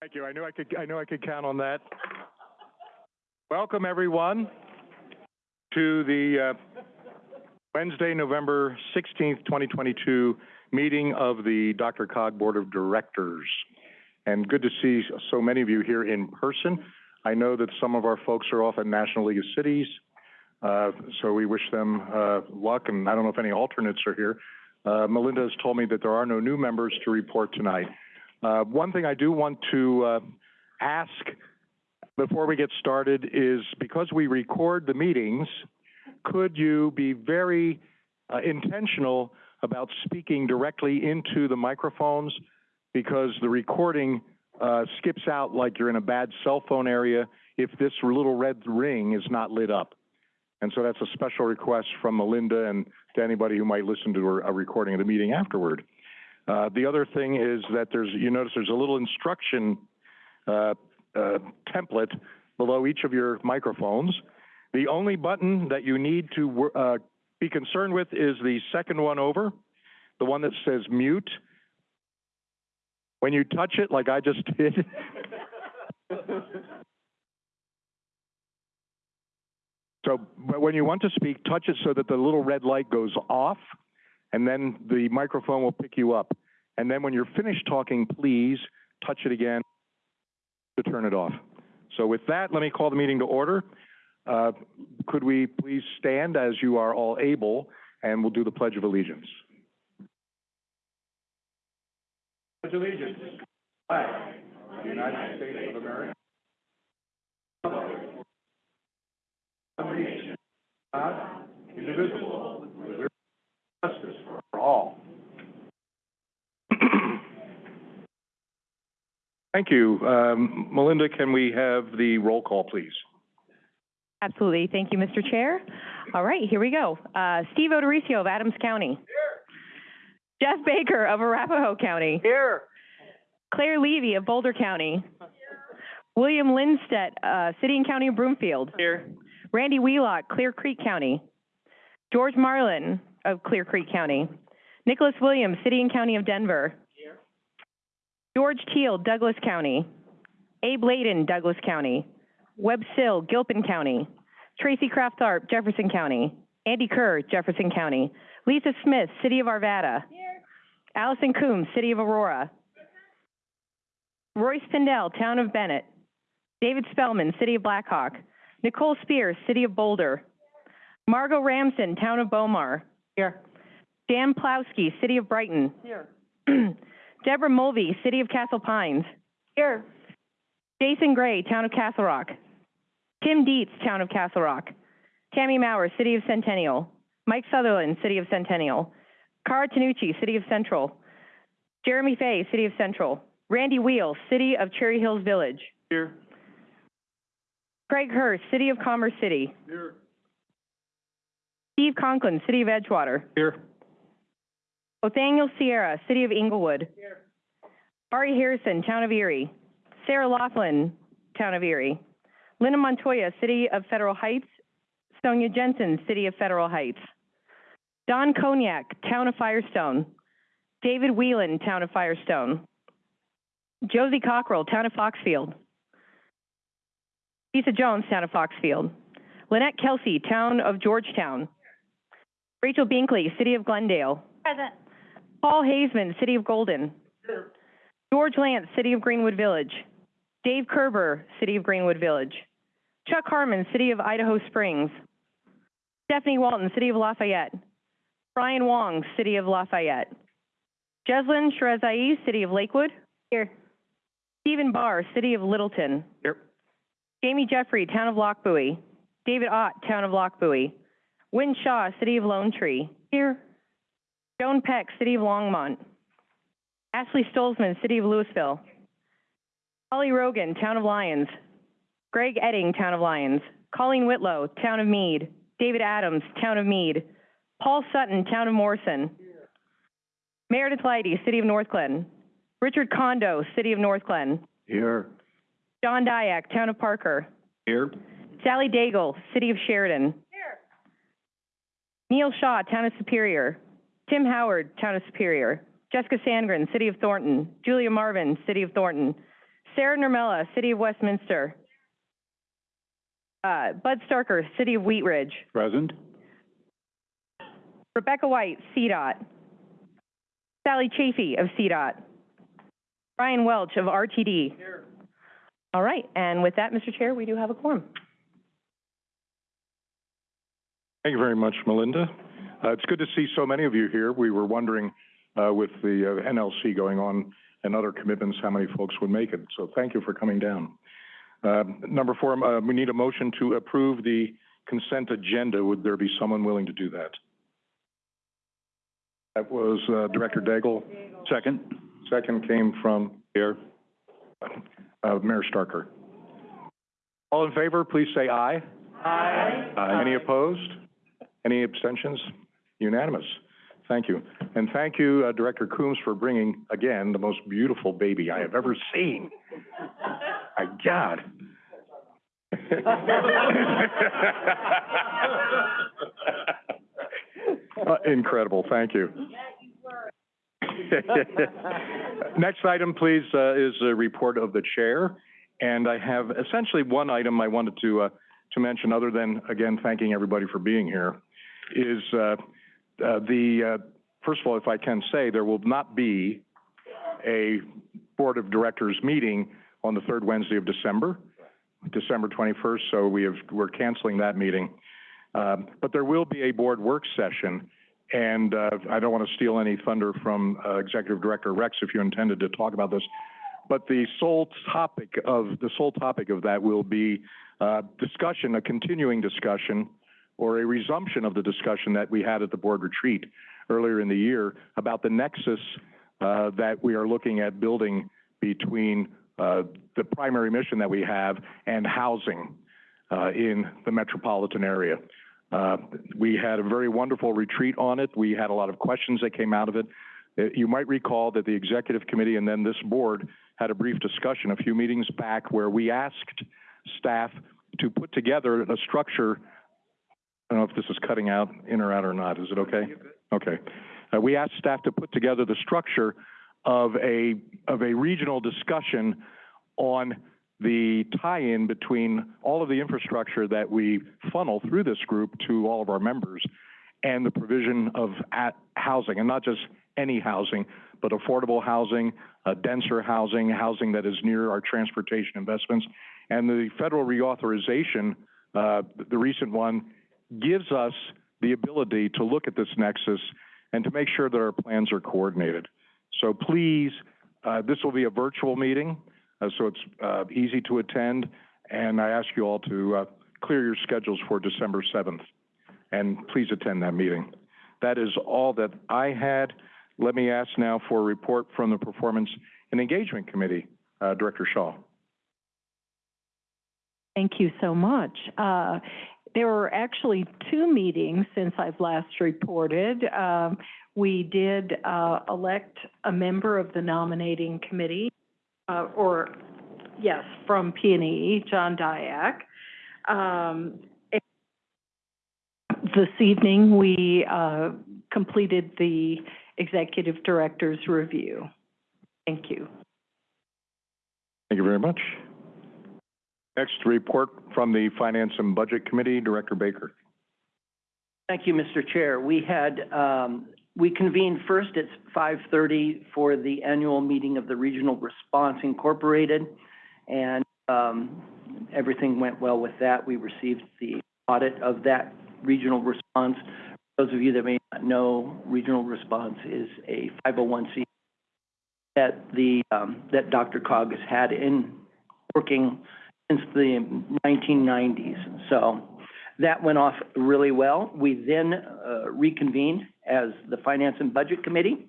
Thank you. I knew I could, I knew I could count on that. Welcome, everyone, to the uh, Wednesday, November 16th, 2022 meeting of the DRCOG Board of Directors. And good to see so many of you here in person. I know that some of our folks are off at National League of Cities, uh, so we wish them uh, luck, and I don't know if any alternates are here. Uh, Melinda has told me that there are no new members to report tonight. Uh, one thing I do want to uh, ask before we get started is because we record the meetings, could you be very uh, intentional about speaking directly into the microphones because the recording uh, skips out like you're in a bad cell phone area if this little red ring is not lit up. And so that's a special request from Melinda and to anybody who might listen to a recording of the meeting afterward. Uh, the other thing is that there's, you notice there's a little instruction uh, uh, template below each of your microphones. The only button that you need to uh, be concerned with is the second one over, the one that says mute. When you touch it, like I just did, so when you want to speak, touch it so that the little red light goes off, and then the microphone will pick you up. And then when you're finished talking, please touch it again to turn it off. So with that, let me call the meeting to order. Uh, could we please stand as you are all able, and we'll do the Pledge of Allegiance. Pledge allegiance. The United States of America. God, indivisible, for all. Thank you. Um, Melinda, can we have the roll call, please? Absolutely. Thank you, Mr. Chair. All right, here we go. Uh, Steve O'Dorisio of Adams County. Here. Jeff Baker of Arapahoe County. Here. Claire Levy of Boulder County. Here. William Lindstedt, uh, City and County of Broomfield. Here. Randy Wheelock, Clear Creek County. George Marlin of Clear Creek County. Nicholas Williams, City and County of Denver. Here. George Teal, Douglas County. Abe Layden, Douglas County. Webb Sill, Gilpin County. Tracy Kraft-Tharp, Jefferson County. Andy Kerr, Jefferson County. Lisa Smith, City of Arvada. Here. Allison Coombs, City of Aurora. Royce Pindell, Town of Bennett. David Spellman, City of Black Hawk. Nicole Spears, City of Boulder. Margot Ramson, Town of Bow Mar. Here. Dan Plowski, City of Brighton. Here. Deborah Mulvey, City of Castle Pines. Here. Jason Gray, Town of Castle Rock. Tim Dietz, Town of Castle Rock. Tammy Maurer, City of Centennial. Mike Sutherland, City of Centennial. Cara Tanucci, City of Central. Jeremy Fay, City of Central. Randy Wheel, City of Cherry Hills Village. Here. Craig Hurst, City of Commerce City. Here. Steve Conklin, City of Edgewater. Here. Othoniel Sierra, City of Englewood. Here. Ari Harrison, Town of Erie. Sarah Laughlin, Town of Erie. Linda Montoya, City of Federal Heights. Sonia Jensen, City of Federal Heights. Don Conyac, Town of Firestone. David Whelan, Town of Firestone. Josie Cockrell, Town of Foxfield. Lisa Jones, Town of Foxfield. Lynette Kelsey, Town of Georgetown. Rachel Binkley, City of Glendale. Present. Paul Haseman, City of Golden. George Lance, City of Greenwood Village. Dave Kerber, City of Greenwood Village. Chuck Harmon, City of Idaho Springs. Stephanie Walton, City of Lafayette. Brian Wong, City of Lafayette. Jeslin Shahrezaei, City of Lakewood. Here. Stephen Barr, City of Littleton. Here. Jamie Jeffrey, Town of Lochbuie. David Ott, Town of Lochbuie. Wynne Shaw, City of Lone Tree. Here. Joan Peck, City of Longmont. Ashley Stolzman, City of Louisville. Holly Rogan, Town of Lyons. Greg Edding, Town of Lyons. Colleen Whitlow, Town of Mead. David Adams, Town of Mead. Paul Sutton, Town of Morrison. Meredith Leighty, City of Northglenn. Richard Kondo, City of Northglenn. Here. John Diak, Town of Parker. Here. Sally Daigle, City of Sheridan. Here. Neil Shaw, Town of Superior. Tim Howard, Town of Superior. Jessica Sandgren, City of Thornton. Julia Marvin, City of Thornton. Sarah Nurmela, City of Westminster. Uh, Bud Starker, City of Wheat Ridge. Present. Rebecca White, CDOT. Sally Chafee of CDOT. Brian Welch of RTD. Here. All right, and with that, Mr. Chair, we do have a quorum. Thank you very much, Melinda. Uh, it's good to see so many of you here. We were wondering, uh, with the uh, NLC going on and other commitments, how many folks would make it. So thank you for coming down. Uh, number four, uh, we need a motion to approve the consent agenda. Would there be someone willing to do that? That was, uh, Director Daigle. Second. Second came from here, uh, Mayor Starker. All in favor, please say aye. Aye. Any opposed? Any abstentions? Unanimous. Thank you. And thank you, uh, Director Coombs, for bringing, again, the most beautiful baby I have ever seen. My God. Uh, Incredible, thank you. Next item, please, uh, is a report of the chair. And I have essentially one item I wanted to, uh, to mention, other than, again, thanking everybody for being here, is, uh, the, uh, first of all, if I can say, there will not be a Board of Directors meeting on the third Wednesday of December, December twenty-first, so we have, we're canceling that meeting. Um, but there will be a board work session, and, uh, I don't want to steal any thunder from, uh, Executive Director Rex if you intended to talk about this. But the sole topic of, the sole topic of that will be, uh, discussion, a continuing discussion, or a resumption of the discussion that we had at the board retreat earlier in the year about the nexus, uh, that we are looking at building between, uh, the primary mission that we have and housing, uh, in the metropolitan area. Uh, we had a very wonderful retreat on it. We had a lot of questions that came out of it. Uh, You might recall that the executive committee and then this board had a brief discussion a few meetings back where we asked staff to put together a structure. I don't know if this is cutting out in or out or not. Is it okay? Okay. Uh, we asked staff to put together the structure of a, of a regional discussion on the tie-in between all of the infrastructure that we funnel through this group to all of our members and the provision of at housing, and not just any housing, but affordable housing, uh, denser housing, housing that is near our transportation investments. And the federal reauthorization, uh, the recent one, gives us the ability to look at this nexus and to make sure that our plans are coordinated. So please, uh, this will be a virtual meeting, uh, so it's uh, easy to attend, and I ask you all to uh, clear your schedules for December 7th, and please attend that meeting. That is all that I had. Let me ask now for a report from the Performance and Engagement Committee. Uh, Director Shaw. Thank you so much. Uh, There were actually two meetings since I've last reported. Um, We did uh, elect a member of the nominating committee, uh, or, yes, from P and E, John Diak. Um, This evening, we uh, completed the executive director's review. Thank you. Thank you very much. Next, report from the Finance and Budget Committee, Director Baker. Thank you, Mr. Chair. We had, um, we convened first at five thirty for the annual meeting of the Regional Response Incorporated. And, um, everything went well with that. We received the audit of that regional response. Those of you that may not know, Regional Response is a five oh one C that the, um, that DRCOG has had in, working since the nineteen nineties. So that went off really well. We then uh, reconvened as the Finance and Budget Committee,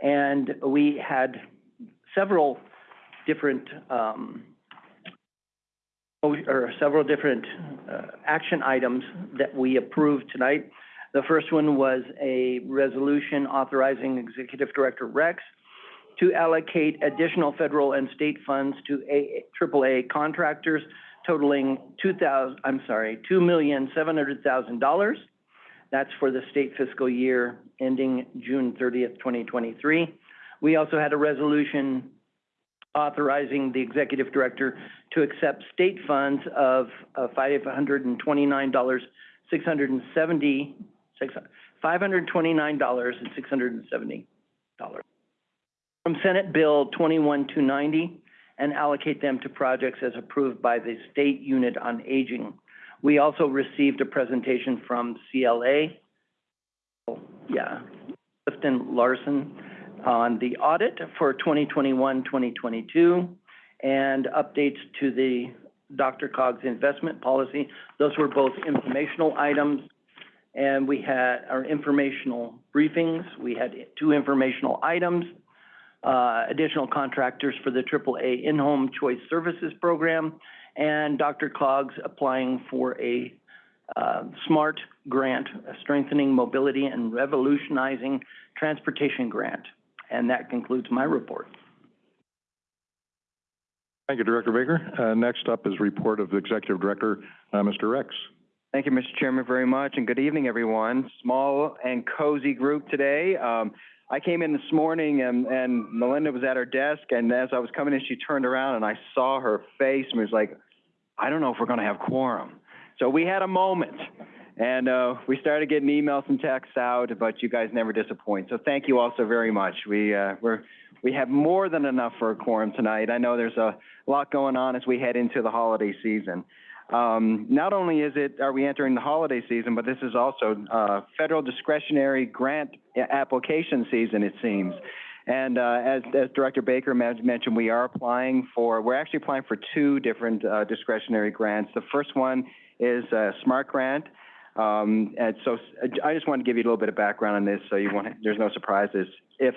and we had several different, um, oh, or several different uh, action items that we approved tonight. The first one was a resolution authorizing Executive Director Rex to allocate additional federal and state funds to A- AAA contractors totaling 2000 I'm sorry, $2,700,000. That's for the state fiscal year ending June 30th, 2023. We also had a resolution authorizing the executive director to accept state funds of uh, $529 670 $529 and $670 from Senate Bill twenty-one two ninety and allocate them to projects as approved by the State Unit on Aging. We also received a presentation from CLA, oh, yeah, Clifton Larson, on the audit for 2021-2022 and updates to the DRCOG's investment policy. Those were both informational items. And we had our informational briefings. We had two informational items, uh, additional contractors for the AAA In-Home Choice Services Program, and DRCOG's applying for a uh, SMART grant, a Strengthening Mobility and Revolutionizing Transportation Grant. And that concludes my report. Thank you, Director Baker. Uh, next up is report of the Executive Director, uh, Mr. Rex. Thank you, Mr. Chairman, very much, and good evening, everyone. Small and cozy group today. Um, I came in this morning and, and Melinda was at her desk, and as I was coming in, she turned around and I saw her face and was like, I don't know if we're gonna have quorum. So we had a moment, and, uh, we started getting emails and texts out, but you guys never disappoint. So thank you all so very much. We, uh, we're, we have more than enough for a quorum tonight. I know there's a lot going on as we head into the holiday season. Um, not only is it, are we entering the holiday season, but this is also, uh, federal discretionary grant application season, it seems. And, uh, as, as Director Baker mentioned, we are applying for, we're actually applying for two different, uh, discretionary grants. The first one is a SMART grant. Um, and so I just want to give you a little bit of background on this, so you want, there's no surprises if,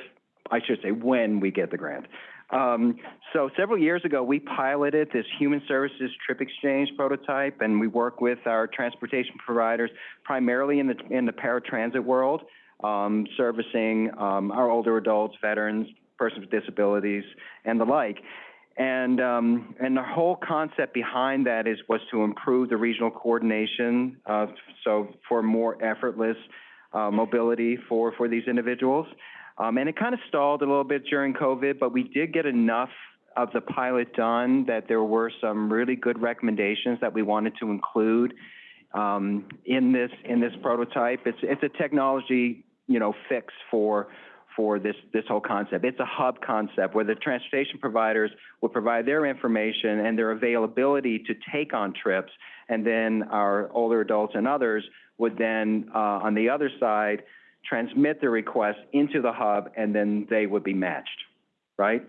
I should say, when we get the grant. Um, so several years ago, we piloted this human services trip exchange prototype, and we work with our transportation providers primarily in the in the paratransit world, um, servicing um, our older adults, veterans, persons with disabilities, and the like. And um, and the whole concept behind that is was to improve the regional coordination, uh, so for more effortless uh, mobility for for these individuals. Um, and it kind of stalled a little bit during COVID, but we did get enough of the pilot done that there were some really good recommendations that we wanted to include um, in this in this prototype. It's it's a technology you know fix for for this this whole concept. It's a hub concept where the transportation providers will provide their information and their availability to take on trips, and then our older adults and others would then uh, on the other side transmit the request into the hub, and then they would be matched, right?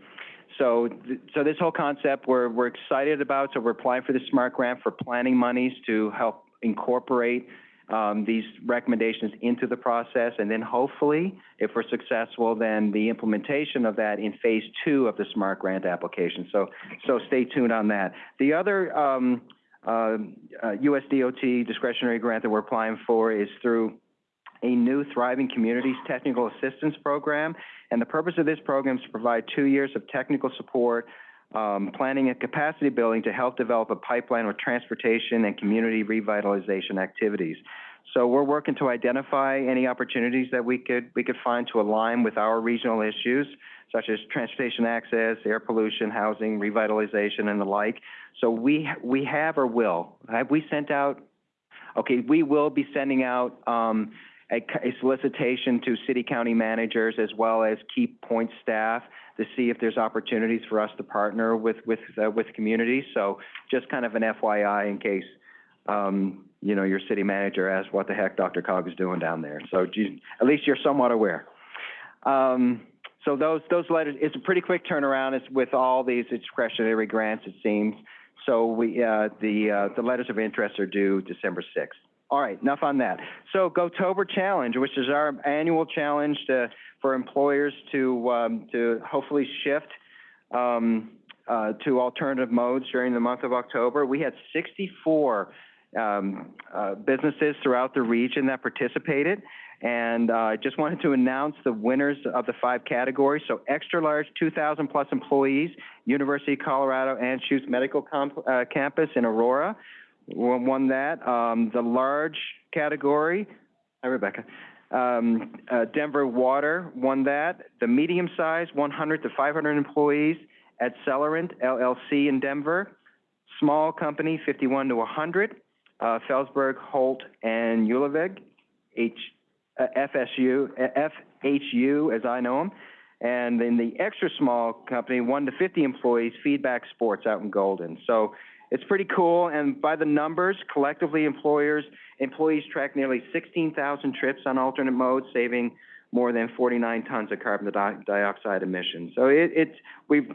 So, th- so this whole concept, we're, we're excited about, so we're applying for the SMART grant for planning monies to help incorporate, um, these recommendations into the process, and then hopefully, if we're successful, then the implementation of that in phase two of the SMART grant application. So, so stay tuned on that. The other, um, uh, uh, USDOT discretionary grant that we're applying for is through a new Thriving Communities Technical Assistance Program. And the purpose of this program is to provide two years of technical support, um, planning and capacity building to help develop a pipeline with transportation and community revitalization activities. So we're working to identify any opportunities that we could, we could find to align with our regional issues, such as transportation access, air pollution, housing, revitalization, and the like. So we, we have or will, have we sent out, okay, we will be sending out, um, a, a solicitation to city county managers as well as key point staff to see if there's opportunities for us to partner with, with, uh, with communities. So just kind of an FYI in case, um, you know, your city manager asks what the heck DRCOG is doing down there. So at least you're somewhat aware. Um, so those, those letters, it's a pretty quick turnaround. It's with all these discretionary grants, it seems. So we, uh, the, uh, the letters of interest are due December sixth. All right, enough on that. So GoTober Challenge, which is our annual challenge to, for employers to, um, to hopefully shift, um, uh, to alternative modes during the month of October. We had sixty-four, um, uh, businesses throughout the region that participated. And, uh, I just wanted to announce the winners of the five categories. So extra large, two thousand plus employees, University of Colorado Anschutz Medical Comp- uh, Campus in Aurora won that. Um, the large category, hi Rebecca, um, uh, Denver Water won that. The medium size, 100 to 500 employees, at Accelerant LLC in Denver, small company, fifty-one to hundred, uh, Felsburg, Holt, and Ullevig, H, uh, FSU, uh, FHU, as I know them. And then the extra small company, one to fifty employees, Feedback Sports out in Golden. So it's pretty cool, and by the numbers, collectively employers, employees track nearly sixteen thousand trips on alternate modes, saving more than forty-nine tons of carbon dioxide emissions. So it, it's, we've,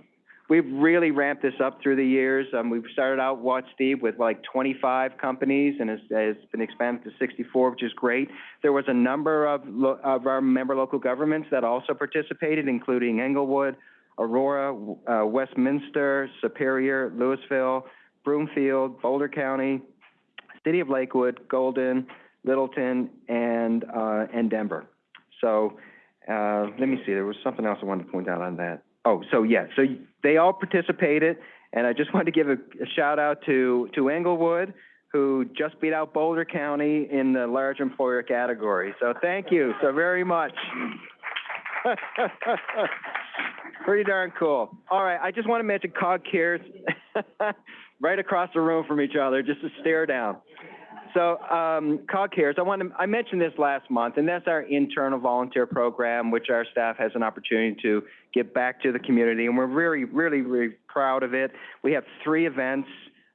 we've really ramped this up through the years. Um, we've started out, what, Steve, with like twenty-five companies, and it's, it's been expanded to sixty-four, which is great. There was a number of, of our member local governments that also participated, including Englewood, Aurora, uh, Westminster, Superior, Louisville, Broomfield, Boulder County, City of Lakewood, Golden, Littleton, and, uh, and Denver. So, uh, let me see, there was something else I wanted to point out on that. Oh, so yeah, so they all participated, and I just wanted to give a, a shout out to, to Englewood, who just beat out Boulder County in the large employer category. So thank you so very much. Pretty darn cool. All right, I just want to mention COG Cares, right across the room from each other, just to stare down. So, um, COG Cares, I want to, I mentioned this last month, and that's our internal volunteer program, which our staff has an opportunity to give back to the community, and we're really, really, really proud of it. We have three events,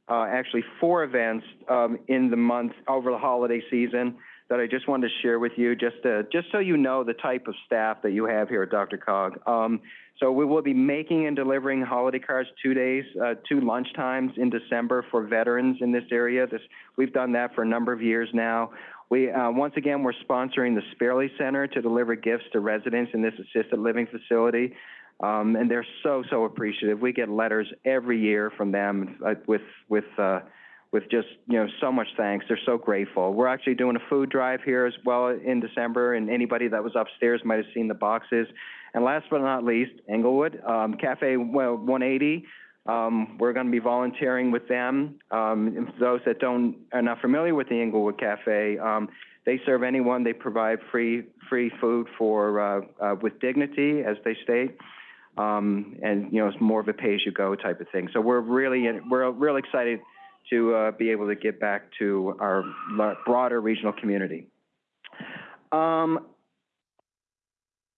uh, actually four events, um, in the month over the holiday season that I just wanted to share with you, just to, just so you know the type of staff that you have here at DRCOG. Um, so we will be making and delivering holiday cards two days, uh, two lunch times in December for veterans in this area. This, we've done that for a number of years now. We, uh, once again, we're sponsoring the Sparely Center to deliver gifts to residents in this assisted living facility. Um, and they're so, so appreciative. We get letters every year from them, uh, with, with, uh, with just, you know, so much thanks. They're so grateful. We're actually doing a food drive here as well in December, and anybody that was upstairs might have seen the boxes. And last but not least, Englewood, um, Cafe well, 180. Um, we're going to be volunteering with them. Um, those that don't are not familiar with the Englewood Cafe, um, they serve anyone. They provide free free food for uh, uh, with dignity, as they state. Um, and you know, it's more of a pay-as-you-go type of thing. So we're really we're real excited to uh, be able to get back to our broader regional community. Um,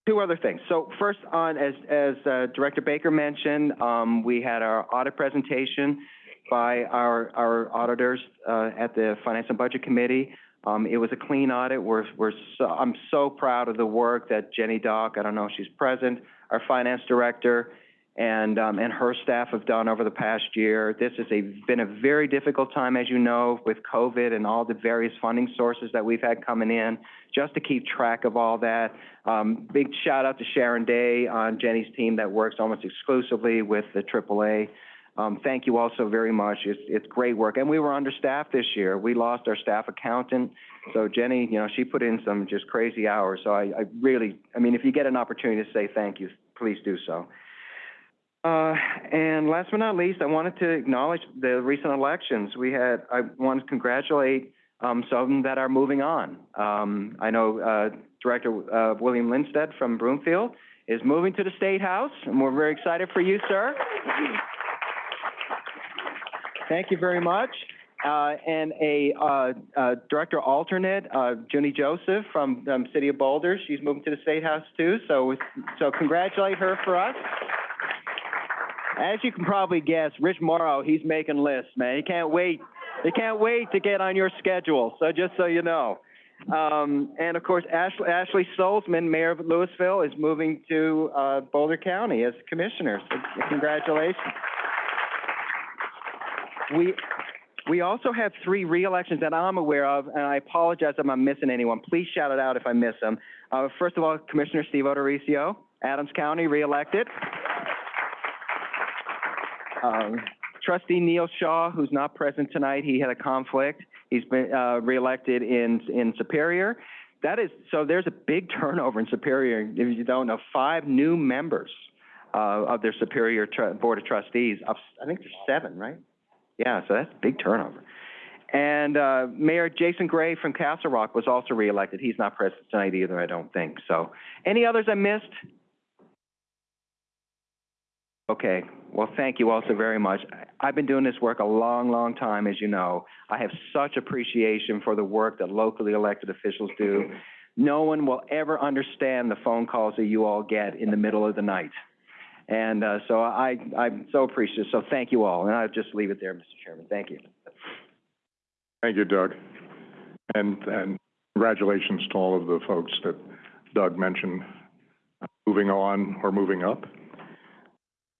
two other things. So first on, as, as uh, Director Baker mentioned, um, we had our audit presentation by our, our auditors uh, at the Finance and Budget Committee. Um, it was a clean audit. We're, we're so, I'm so proud of the work that Jenny Dock, I don't know if she's present, our finance director, and, um, and her staff have done over the past year. This has a, been a very difficult time, as you know, with COVID and all the various funding sources that we've had coming in, just to keep track of all that. Um, big shout out to Sharon Day on Jenny's team that works almost exclusively with the AAA. Um, thank you all so very much. It's, it's great work. And we were understaffed this year. We lost our staff accountant. So Jenny, you know, she put in some just crazy hours. So I, I really, I mean, if you get an opportunity to say thank you, please do so. Uh, and last but not least, I wanted to acknowledge the recent elections. We had, I want to congratulate, um, some that are moving on. Um, I know, uh, Director, uh, William Lindstedt from Broomfield is moving to the State House, and we're very excited for you, sir. Thank you very much. Uh, and a, uh, uh, Director alternate, uh, Junie Joseph from, um, City of Boulder, she's moving to the State House too, so, so congratulate her for us. As you can probably guess, Rich Morrow, he's making lists, man. He can't wait. He can't wait to get on your schedule. So just so you know. Um, and of course, Ashley, Ashley Stolzman, Mayor of Louisville, is moving to uh, Boulder County as commissioner. So congratulations. We we also have three re-elections that I'm aware of, and I apologize if I'm missing anyone. Please shout it out if I miss them. Uh, first of all, Commissioner Steve O'Dorisio, Adams County, re-elected. Um, trustee Neil Shaw, who's not present tonight, he had a conflict. He's been, uh, reelected in, in Superior. That is, so there's a big turnover in Superior, if you don't know, five new members, uh, of their Superior Board of Trustees, of, I think there's seven, right? Yeah, so that's a big turnover. And, uh, Mayor Jason Gray from Castle Rock was also reelected. He's not present tonight either, I don't think, so. Any others I missed? Okay, well, thank you also very much. I've been doing this work a long, long time, as you know. I have such appreciation for the work that locally elected officials do. No one will ever understand the phone calls that you all get in the middle of the night. And, uh, so I, I'm so appreciative, so thank you all, and I'll just leave it there, Mr. Chairman, thank you. Thank you, Doug. And, and congratulations to all of the folks that Doug mentioned, uh, moving on or moving up.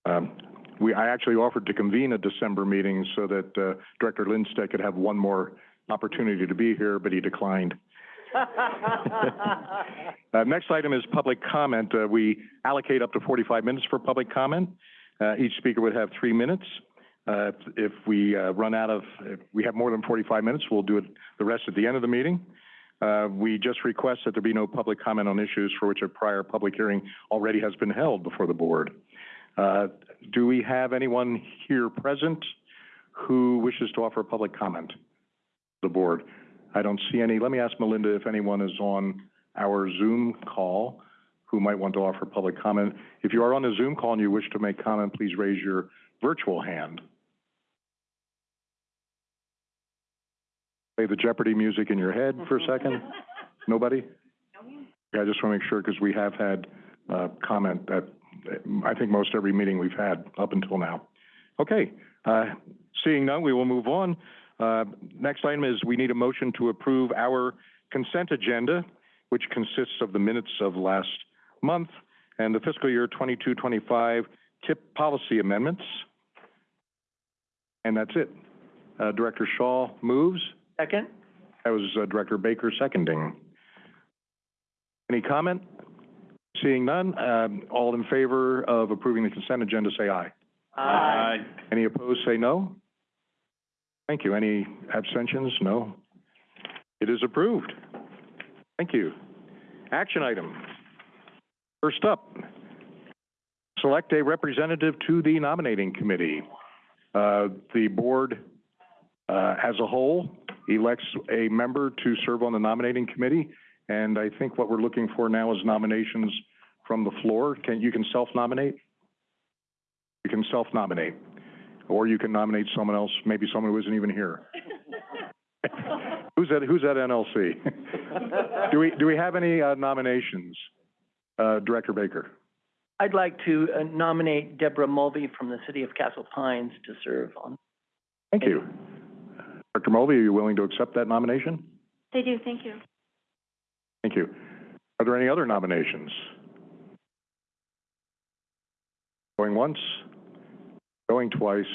Um, we, I actually offered to convene a December meeting so that, uh, Director Lindstedt could have one more opportunity to be here, but he declined. Uh, next item is public comment. Uh, we allocate up to forty-five minutes for public comment. Uh, each speaker would have three minutes. Uh, if- we, uh, run out of, if we have more than forty-five minutes, we'll do it the rest at the end of the meeting. Uh, we just request that there be no public comment on issues for which a prior public hearing already has been held before the board. Uh, do we have anyone here present who wishes to offer a public comment to the board? I don't see any. Let me ask Melinda if anyone is on our Zoom call who might want to offer public comment. If you are on a Zoom call and you wish to make comment, please raise your virtual hand. Play the Jeopardy music in your head for a second. Nobody? Yeah, I just want to make sure, because we have had, uh, comment that, I think most every meeting we've had up until now. Okay, uh, seeing none, we will move on. Uh, next item is we need a motion to approve our consent agenda, which consists of the minutes of last month and the fiscal year twenty-two, twenty-five TIP policy amendments. And that's it. Uh, Director Shaw moves. Second? That was uh, Director Baker seconding. Any comment? Seeing none, um, all in favor of approving the consent agenda, say aye. Aye. Any opposed, say no. Thank you. Any abstentions? No. It is approved. Thank you. Action item. First up, select a representative to the nominating committee. Uh, the board, uh, as a whole elects a member to serve on the nominating committee. And I think what we're looking for now is nominations from the floor. Can, you can self-nominate? You can self-nominate. Or you can nominate someone else, maybe someone who isn't even here. Who's at, who's at NLC? Do we, do we have any uh, nominations? Uh, Director Baker? I'd like to uh, nominate Deborah Mulvey from the city of Castle Pines to serve on. Thank you. Dr. Mulvey, are you willing to accept that nomination? They do, thank you. Thank you. Are there any other nominations? Going once? Going twice?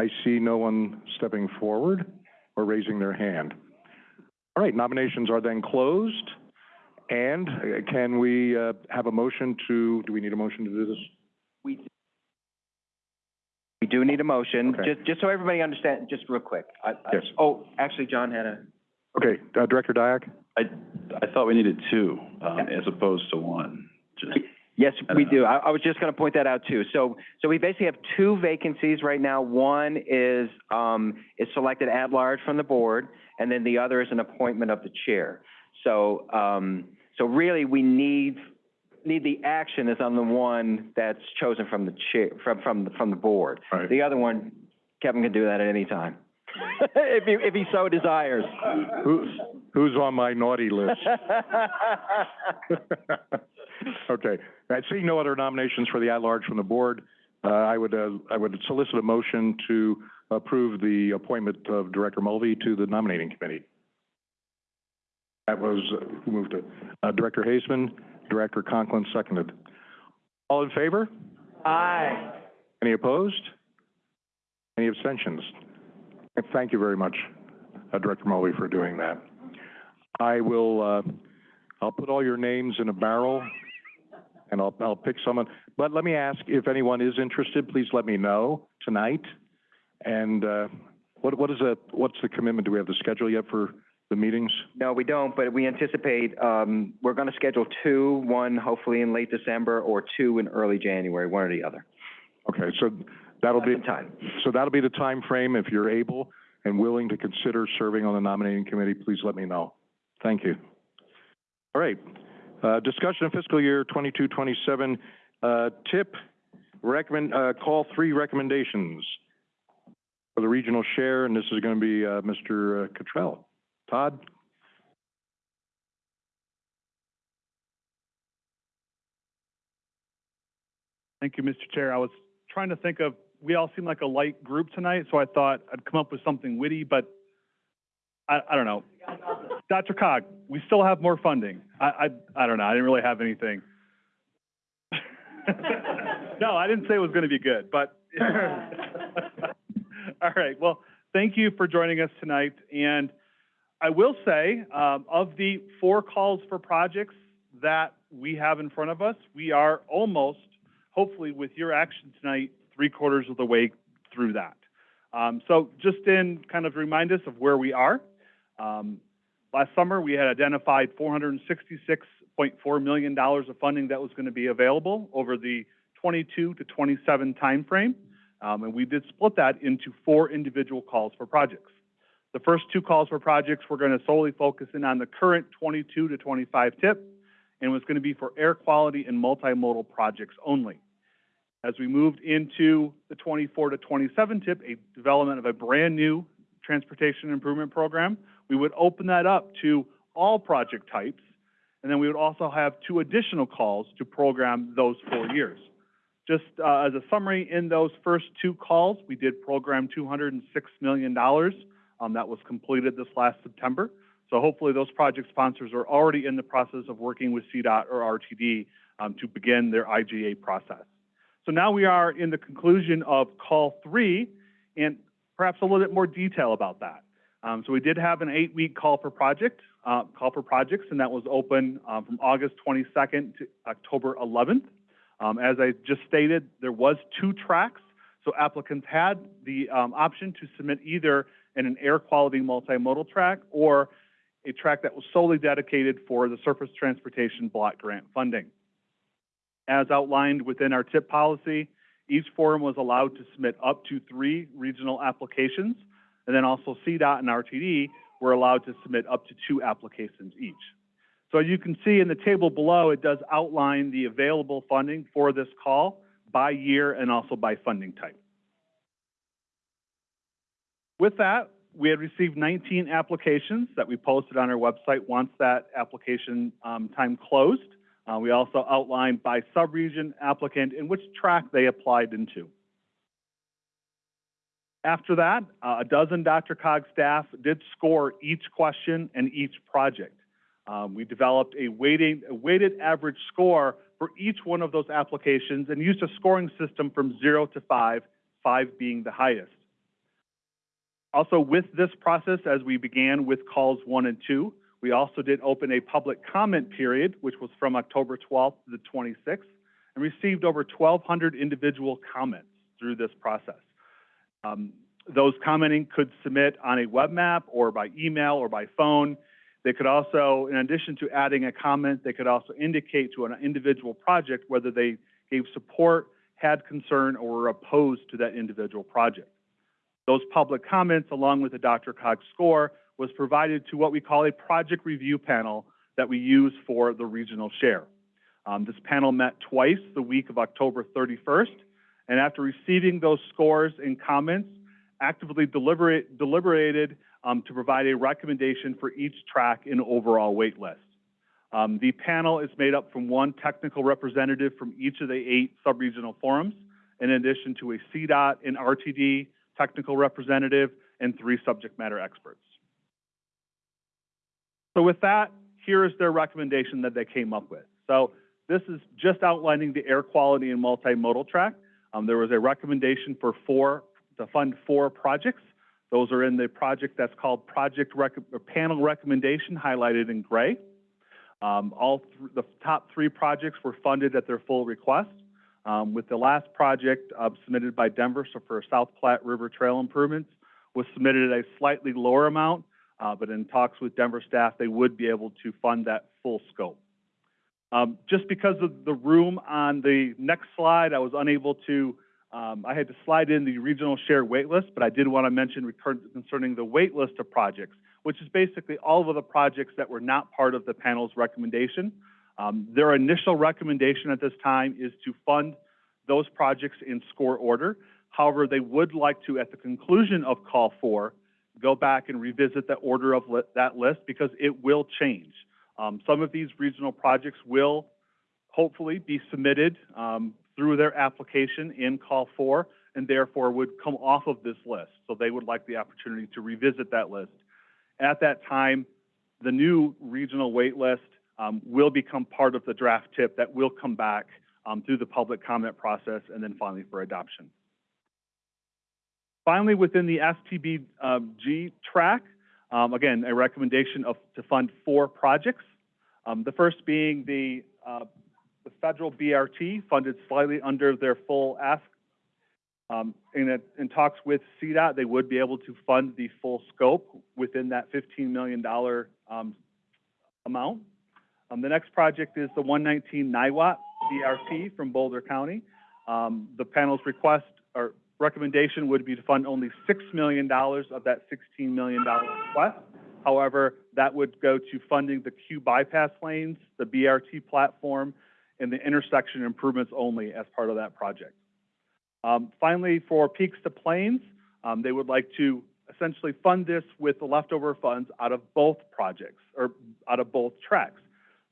I see no one stepping forward or raising their hand. All right, nominations are then closed. And uh, can we, uh, have a motion to, do we need a motion to do this? We, we do need a motion, Okay. just, just so everybody understands, just real quick. I, I, Yes. oh, actually, John had a, Okay, uh, Director Diak? I, I thought we needed two, um, as opposed to one, just, Yes, I we don't know. do. I, I was just gonna point that out too. So, so we basically have two vacancies right now. One is, um, is selected at large from the board, and then the other is an appointment of the chair. So, um, so really, we need, need the action is on the one that's chosen from the chair, from, from, from the board. Right. The other one, Kevin can do that at any time, if he, if he so desires. Who, who's on my naughty list? Okay, I see no other nominations for the at-large from the board. Uh, I would, uh, I would solicit a motion to approve the appointment of Director Mulvey to the nominating committee. That was, uh, who moved it? Uh, Director Haseman, Director Conklin seconded. All in favor? Aye. Any opposed? Any abstentions? Thank you very much, uh, Director Mulvey, for doing that. I will, uh, I'll put all your names in a barrel, and I'll, I'll pick someone. But let me ask, if anyone is interested, please let me know tonight. And, uh, what, what is the, what's the commitment? Do we have the schedule yet for the meetings? No, we don't, but we anticipate, um, we're gonna schedule two, one hopefully in late December, or two in early January, one or the other. Okay, so that'll be, Some time. so that'll be the time frame. If you're able and willing to consider serving on the nominating committee, please let me know. Thank you. All right, uh, discussion of fiscal year twenty-two, twenty-seven, uh, TIP recommend, uh, call three recommendations for the regional share, and this is gonna be, uh, Mr. Cottrell. Todd? Thank you, Mr. Chair. I was trying to think of, we all seem like a light group tonight, so I thought I'd come up with something witty, but I, I don't know. DRCOG, we still have more funding. I, I, I don't know. I didn't really have anything. No, I didn't say it was gonna be good, but. All right, well, thank you for joining us tonight, and I will say, um, of the four calls for projects that we have in front of us, we are almost hopefully with your action tonight, three quarters of the way through that. Um, so just in kind of remind us of where we are. Um, last summer, we had identified four hundred and sixty-six point four million dollars of funding that was going to be available over the twenty-two to twenty-seven timeframe. Um, and we did split that into four individual calls for projects. The first two calls for projects, we're going to solely focus in on the current twenty-two to twenty-five tip and was going to be for air quality and multimodal projects only. As we moved into the 24 to 27 tip, a development of a brand-new transportation improvement program, we would open that up to all project types, and then we would also have two additional calls to program those four years. Just uh, as a summary, in those first two calls, we did program $206 million. Um, that was completed this last September. So hopefully those project sponsors are already in the process of working with CDOT or RTD um, to begin their IGA process. So now we are in the conclusion of call three and perhaps a little bit more detail about that. Um, so we did have an eight-week call for project, uh, call for projects, and that was open um, from August 22nd to October 11th. Um, as I just stated, there was two tracks, so applicants had the um, option to submit either in an air quality multimodal track or a track that was solely dedicated for the surface transportation block grant funding. As outlined within our TIP policy, each forum was allowed to submit up to three regional applications, and then also CDOT and RTD were allowed to submit up to two applications each. So as you can see in the table below, it does outline the available funding for this call by year and also by funding type. With that, we had received 19 applications that we posted on our website once that application um, time closed. Uh, we also outlined by subregion applicant and which track they applied into. After that, uh, a dozen DRCOG staff did score each question and each project. Um, we developed a weighting, a weighted average score for each one of those applications and used a scoring system from zero to five, five being the highest. Also, with this process, as we began with calls one and two, we also did open a public comment period, which was from October 12th to the 26th, and received over 1,200 individual comments through this process. Um, those commenting could submit on a web map or by email or by phone. They could also, in addition to adding a comment, they could also indicate to an individual project whether they gave support, had concern, or were opposed to that individual project. Those public comments, along with the DRCOG score, was provided to what we call a project review panel that we use for the regional share. Um, this panel met twice the week of October 31st, and after receiving those scores and comments, actively deliberate, deliberated um, to provide a recommendation for each track and overall wait list. Um, the panel is made up from one technical representative from each of the eight subregional forums, in addition to a CDOT and RTD technical representative and three subject matter experts. So with that, here is their recommendation that they came up with. So this is just outlining the air quality and multimodal track. Um, there was a recommendation for four, to fund four projects. Those are in the project that's called Project Rec Panel Recommendation, highlighted in gray. Um, all th the top three projects were funded at their full request. Um, with the last project uh, submitted by Denver, so for South Platte River Trail improvements, was submitted at a slightly lower amount, uh, but in talks with Denver staff, they would be able to fund that full scope. Um, just because of the room on the next slide, I was unable to, um, I had to slide in the regional share waitlist, but I did want to mention concerning the waitlist of projects, which is basically all of the projects that were not part of the panel's recommendation. Um, their initial recommendation at this time is to fund those projects in score order. However, they would like to, at the conclusion of call four, go back and revisit the order of li- that list because it will change. Um, some of these regional projects will hopefully be submitted, um, through their application in call four and therefore would come off of this list. So they would like the opportunity to revisit that list. At that time, the new regional wait list, um, will become part of the draft tip that will come back, um, through the public comment process and then finally for adoption. Finally, within the STBG um, track, um, again, a recommendation of, to fund four projects. Um, the first being the, uh, the federal BRT funded slightly under their full ask. Um, in, a- in talks with CDOT, they would be able to fund the full scope within that fifteen million dollar, um, amount. Um, the next project is the one nineteen Niwot BRT from Boulder County. The panel's request or recommendation would be to fund only six million dollars of that sixteen million dollar request. However, that would go to funding the queue bypass lanes, the BRT platform, and the intersection improvements only as part of that project. Um, finally, for Peaks to Plains, um, they would like to essentially fund this with the leftover funds out of both projects, or out of both tracks.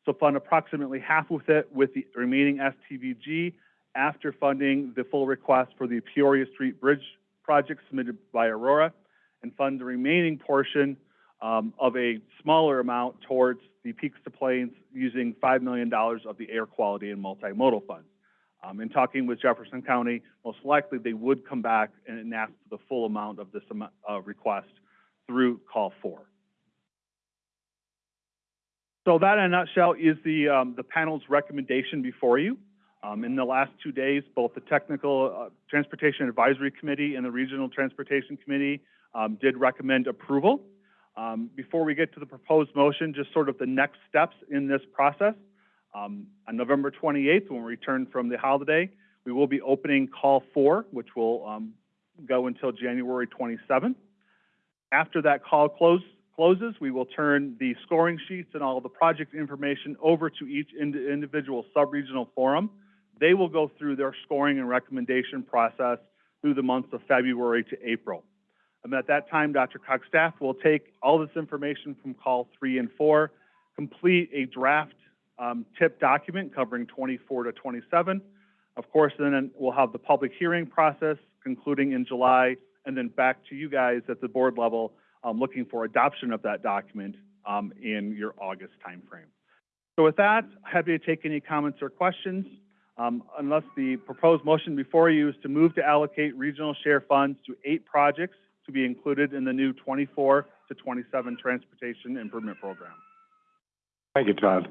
So fund approximately half with it with the remaining STBG after funding the full request for the Peoria Street Bridge project submitted by Aurora, and fund the remaining portion um, of a smaller amount towards the Peaks to Plains using $5 million of the air quality and multimodal funds. Um, in talking with Jefferson County, most likely they would come back and ask for the full amount of this uh, request through call four. So that in a nutshell is the, um, the panel's recommendation before you. Um, in the last two days, both the Technical uh, Transportation Advisory Committee and the Regional Transportation Committee um, did recommend approval. Um, before we get to the proposed motion, just sort of the next steps in this process. Um, on November 28th, when we return from the holiday, we will be opening call four, which will um, go until January 27th. After that call close, closes, we will turn the scoring sheets and all the project information over to each ind- individual sub-regional forum. They will go through their scoring and recommendation process through the months of February to April. And at that time, DRCOG's staff will take all this information from call three and four, complete a draft um, tip document covering 24 to 27. Of course, then we'll have the public hearing process concluding in July, and then back to you guys at the board level, um, looking for adoption of that document um, in your August timeframe. So with that, happy to take any comments or questions. Um, unless the proposed motion before you is to move to allocate regional share funds to eight projects to be included in the new 24 to 27 transportation improvement program. Thank you, Todd.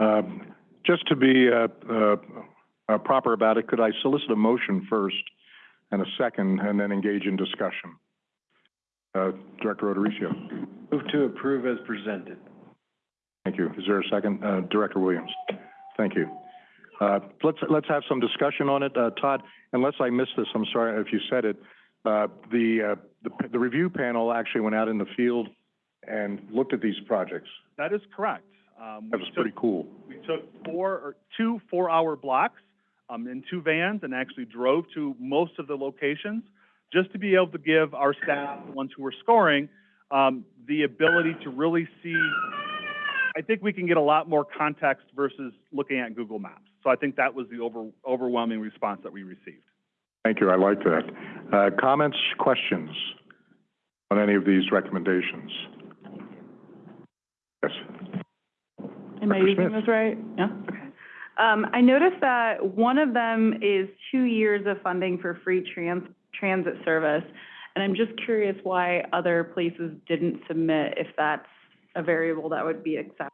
Um, Just to be uh, uh, uh, proper about it, could I solicit a motion first and a second, and then engage in discussion? Uh, Director Odericio. Move to approve as presented. Thank you. Is there a second? Uh, Director Williams. Thank you. Uh, let's, let's have some discussion on it. Uh, Todd, unless I missed this, I'm sorry if you said it. Uh, the, uh, the, the review panel actually went out in the field and looked at these projects. That is correct. Um, That was took- pretty cool. We took four, or two four-hour blocks, um, in two vans and actually drove to most of the locations just to be able to give our staff, the ones who were scoring, um, the ability to really see, I think we can get a lot more context versus looking at Google Maps. So I think that was the over, overwhelming response that we received. Thank you, I like that. Uh, comments, questions on any of these recommendations? Yes, Am I Dr. using Smith. this right? Yeah, okay. Um, I noticed that one of them is two years of funding for free trans, transit service. And I'm just curious why other places didn't submit if that's a variable that would be accepted.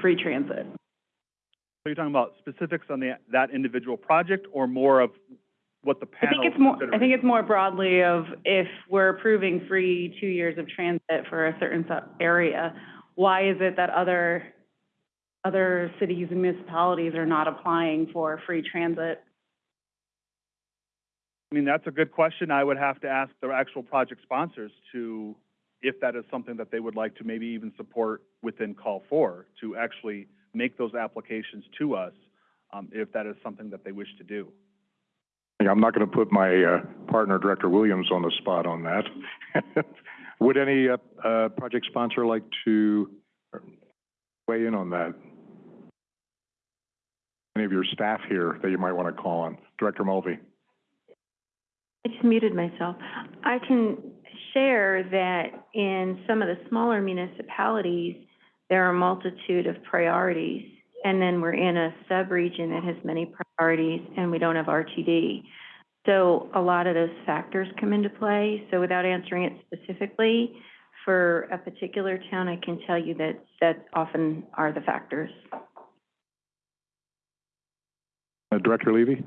Free transit. So you're talking about specifics on the, that individual project or more of what the I panel? think it's more, I think it's more broadly of if we're approving free two years of transit for a certain sub- area, why is it that other, other cities and municipalities are not applying for free transit? I mean, that's a good question. I would have to ask the actual project sponsors to, if that is something that they would like to maybe even support within call four, to actually make those applications to us, um, if that is something that they wish to do. Yeah, I'm not gonna put my, uh, partner, Director Williams, on the spot on that. Would any, uh, uh, project sponsor like to weigh in on that? Any of your staff here that you might wanna call on? Director Mulvey? I just muted myself. I can share that in some of the smaller municipalities, there are a multitude of priorities. And then we're in a sub-region that has many priorities and we don't have RTD. So a lot of those factors come into play. So without answering it specifically, for a particular town, I can tell you that that often are the factors. Uh, Director Levy?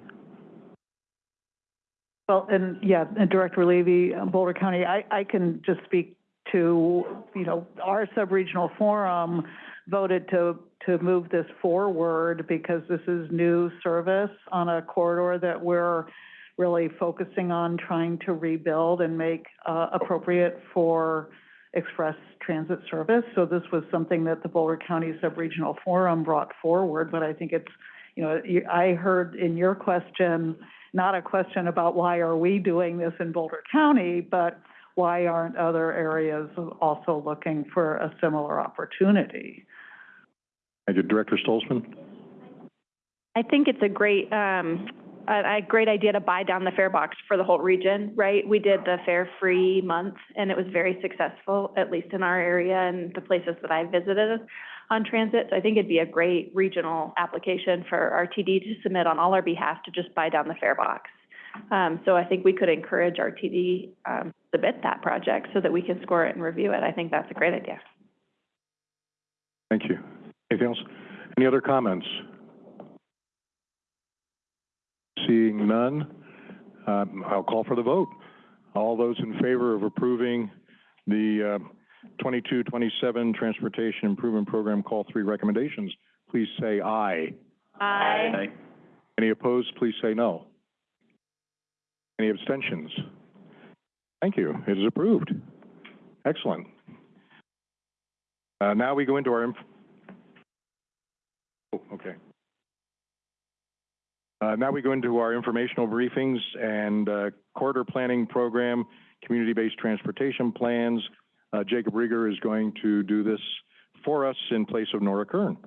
Well, and, yeah, and Director Levy, uh, Boulder County, I, I can just speak to, you know, our sub-regional forum voted to, to move this forward because this is new service on a corridor that we're really focusing on trying to rebuild and make, uh, appropriate for express transit service. So this was something that the Boulder County Sub-Regional Forum brought forward, but I think it's, you know, I heard in your question, not a question about why are we doing this in Boulder County, but why aren't other areas also looking for a similar opportunity? Thank you. Director Stolzman? I think it's a great, um, a, a great idea to buy down the fare box for the whole region, right? We did the fare-free month, and it was very successful, at least in our area and the places that I visited on transit. So I think it'd be a great regional application for RTD to submit on all our behalf to just buy down the fare box. Um, so I think we could encourage RTD, um, submit that project so that we can score it and review it. I think that's a great idea. Thank you. Anything else? Any other comments? Seeing none, um, I'll call for the vote. All those in favor of approving the, uh, twenty-two, twenty-seven Transportation Improvement Program Call Three recommendations, please say aye. Aye. Any opposed, please say no. Any abstentions? Thank you. It is approved. Excellent. Uh, now we go into our oh, okay. Uh, now we go into our informational briefings and, uh, corridor planning program, community-based transportation plans. Uh, Jacob Riger is going to do this for us in place of Nora Kern.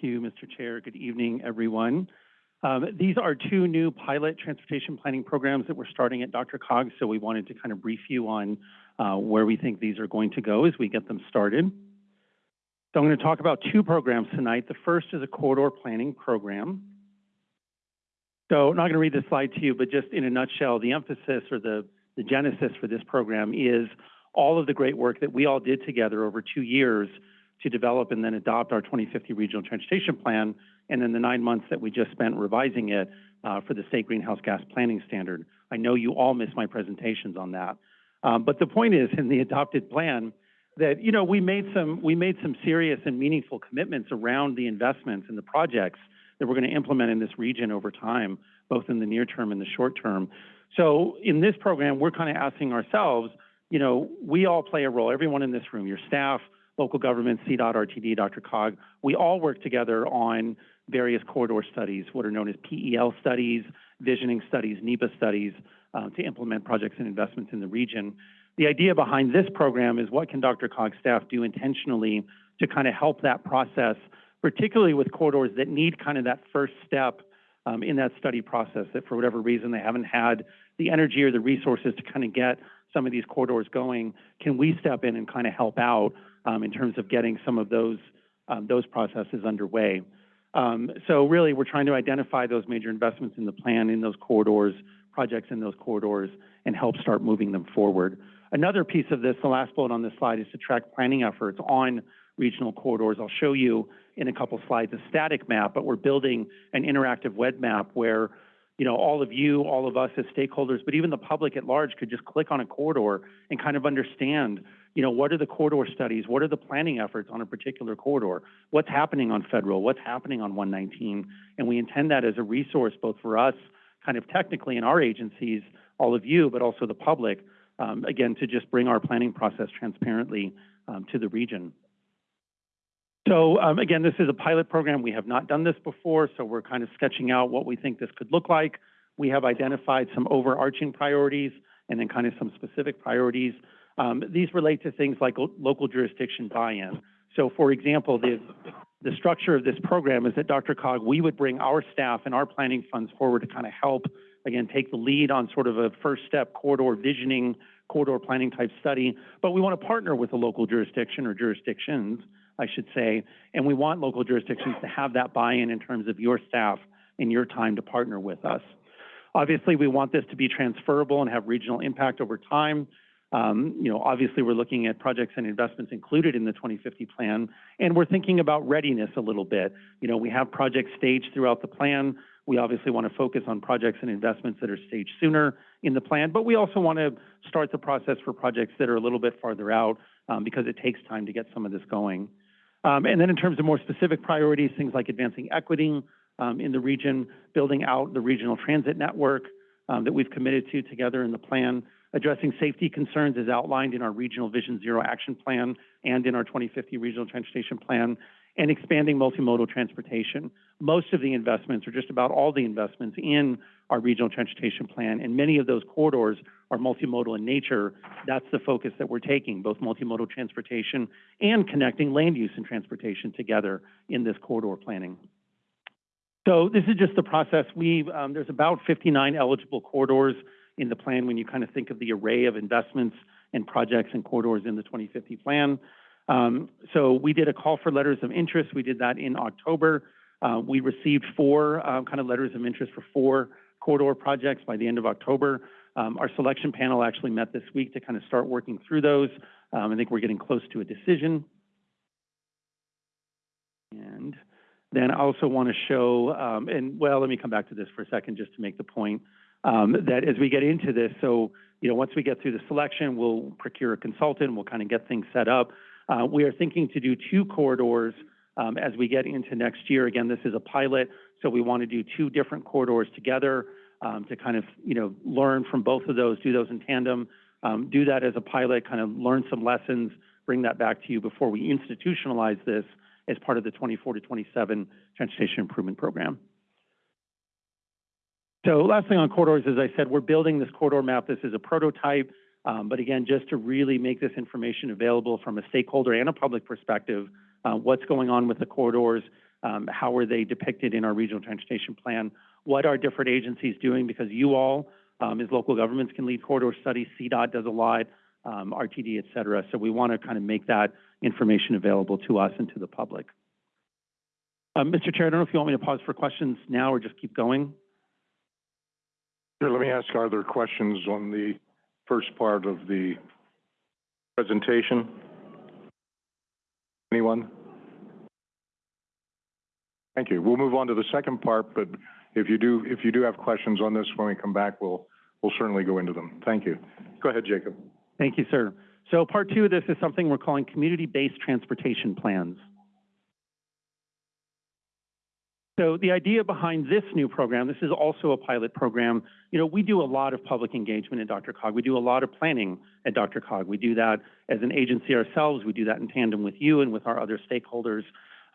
Thank you, Mr. Chair. Good evening, everyone. Um, these are two new pilot transportation planning programs that we're starting at DRCOG, so we wanted to kind of brief you on uh, where we think these are going to go as we get them started. So I'm going to talk about two programs tonight. The first is a corridor planning program. So I'm not going to read this slide to you, but just in a nutshell, the emphasis or the, the genesis for this program is all of the great work that we all did together over two years to develop and then adopt our 2050 Regional Transportation Plan, and then the nine months that we just spent revising it uh, for the state greenhouse gas planning standard. I know you all missed my presentations on that. Um, but the point is, in the adopted plan, that, you know, we made some, we made some serious and meaningful commitments around the investments and the projects that we're going to implement in this region over time, both in the near term and the short term. So in this program, we're kind of asking ourselves, you know, we all play a role, everyone in this room, your staff, local government, CDOT, RTD, DRCOG, we all work together on various corridor studies, what are known as PEL studies, visioning studies, NEPA studies, uh, to implement projects and investments in the region. The idea behind this program is what can DRCOG's staff do intentionally to kind of help that process, particularly with corridors that need kind of that first step um, in that study process, that for whatever reason they haven't had the energy or the resources to kind of get some of these corridors going. Can we step in and kind of help out um, in terms of getting some of those um, those processes underway. Um, so really, we're trying to identify those major investments in the plan in those corridors, projects in those corridors, and help start moving them forward. Another piece of this, the last bullet on this slide, is to track planning efforts on regional corridors. I'll show you in a couple slides a static map, but we're building an interactive web map where you know, all of you, all of us as stakeholders, but even the public at large could just click on a corridor and kind of understand, You know, what are the corridor studies? What are the planning efforts on a particular corridor? What's happening on Federal? What's happening on 119? And we intend that as a resource both for us, kind of technically in our agencies, all of you, but also the public, um, again, to just bring our planning process transparently um, to the region. So um, again, this is a pilot program. We have not done this before, so we're kind of sketching out what we think this could look like. We have identified some overarching priorities and then kind of some specific priorities. Um, these relate to things like local jurisdiction buy-in. So for example, the, the structure of this program is that DRCOG, we would bring our staff and our planning funds forward to kind of help, again, take the lead on sort of a first step corridor visioning, corridor planning type study, but we want to partner with a local jurisdiction or jurisdictions I should say, and we want local jurisdictions to have that buy-in in terms of your staff and your time to partner with us. Obviously, we want this to be transferable and have regional impact over time. Um, you know, obviously, we're looking at projects and investments included in the 2050 plan, and we're thinking about readiness a little bit. You know, we have projects staged throughout the plan. We obviously want to focus on projects and investments that are staged sooner in the plan, but we also want to start the process for projects that are a little bit farther out um, because it takes time to get some of this going. Um, and then in terms of more specific priorities, things like advancing equity um, in the region, building out the regional transit network um, that we've committed to together in the plan, addressing safety concerns as outlined in our Regional Vision Zero Action Plan and in our 2050 Regional Transportation Plan, and expanding multimodal transportation. Most of the investments, or just about all the investments in our regional transportation plan, and many of those corridors are multimodal in nature. That's the focus that we're taking, both multimodal transportation and connecting land use and transportation together in this corridor planning. So this is just the process. We um, there's about 59 eligible corridors in the plan when you kind of think of the array of investments and projects and corridors in the 2050 plan. Um, so we did a call for letters of interest. We did that in October. Uh, we received four uh, kind of letters of interest for four corridor projects by the end of October. Um, our selection panel actually met this week to kind of start working through those. Um, I think we're getting close to a decision. And then I also want to show, um, and well, let me come back to this for a second just to make the point um, that as we get into this, so, you know, once we get through the selection, we'll procure a consultant, we'll kind of get things set up. Uh, we are thinking to do two corridors um, as we get into next year. Again, this is a pilot, so we want to do two different corridors together um, to kind of, you know, learn from both of those, do those in tandem, um, do that as a pilot, kind of learn some lessons, bring that back to you before we institutionalize this as part of the 24 to 27 Transportation Improvement Program. So last thing on corridors, as I said, we're building this corridor map. This is a prototype, um, but again, just to really make this information available from a stakeholder and a public perspective, uh, what's going on with the corridors, um, how are they depicted in our regional transportation plan, what are different agencies doing, because you all, um, as local governments, can lead corridor studies, CDOT does a lot, RTD, et cetera. So we want to kind of make that information available to us and to the public. Mr. Chair, I don't know if you want me to pause for questions now or just keep going. Here, let me ask, are there questions on the first part of the presentation? Anyone? Thank you. We'll move on to the second part, but if you do, if you do have questions on this when we come back, we'll, we'll certainly go into them. Thank you. Go ahead, Jacob. Thank you, sir. So part two of this is something we're calling community-based transportation plans. So the idea behind this new program, this is also a pilot program. You know, we do a lot of public engagement at DRCOG. We do a lot of planning at DRCOG. We do that as an agency ourselves. We do that in tandem with you and with our other stakeholders.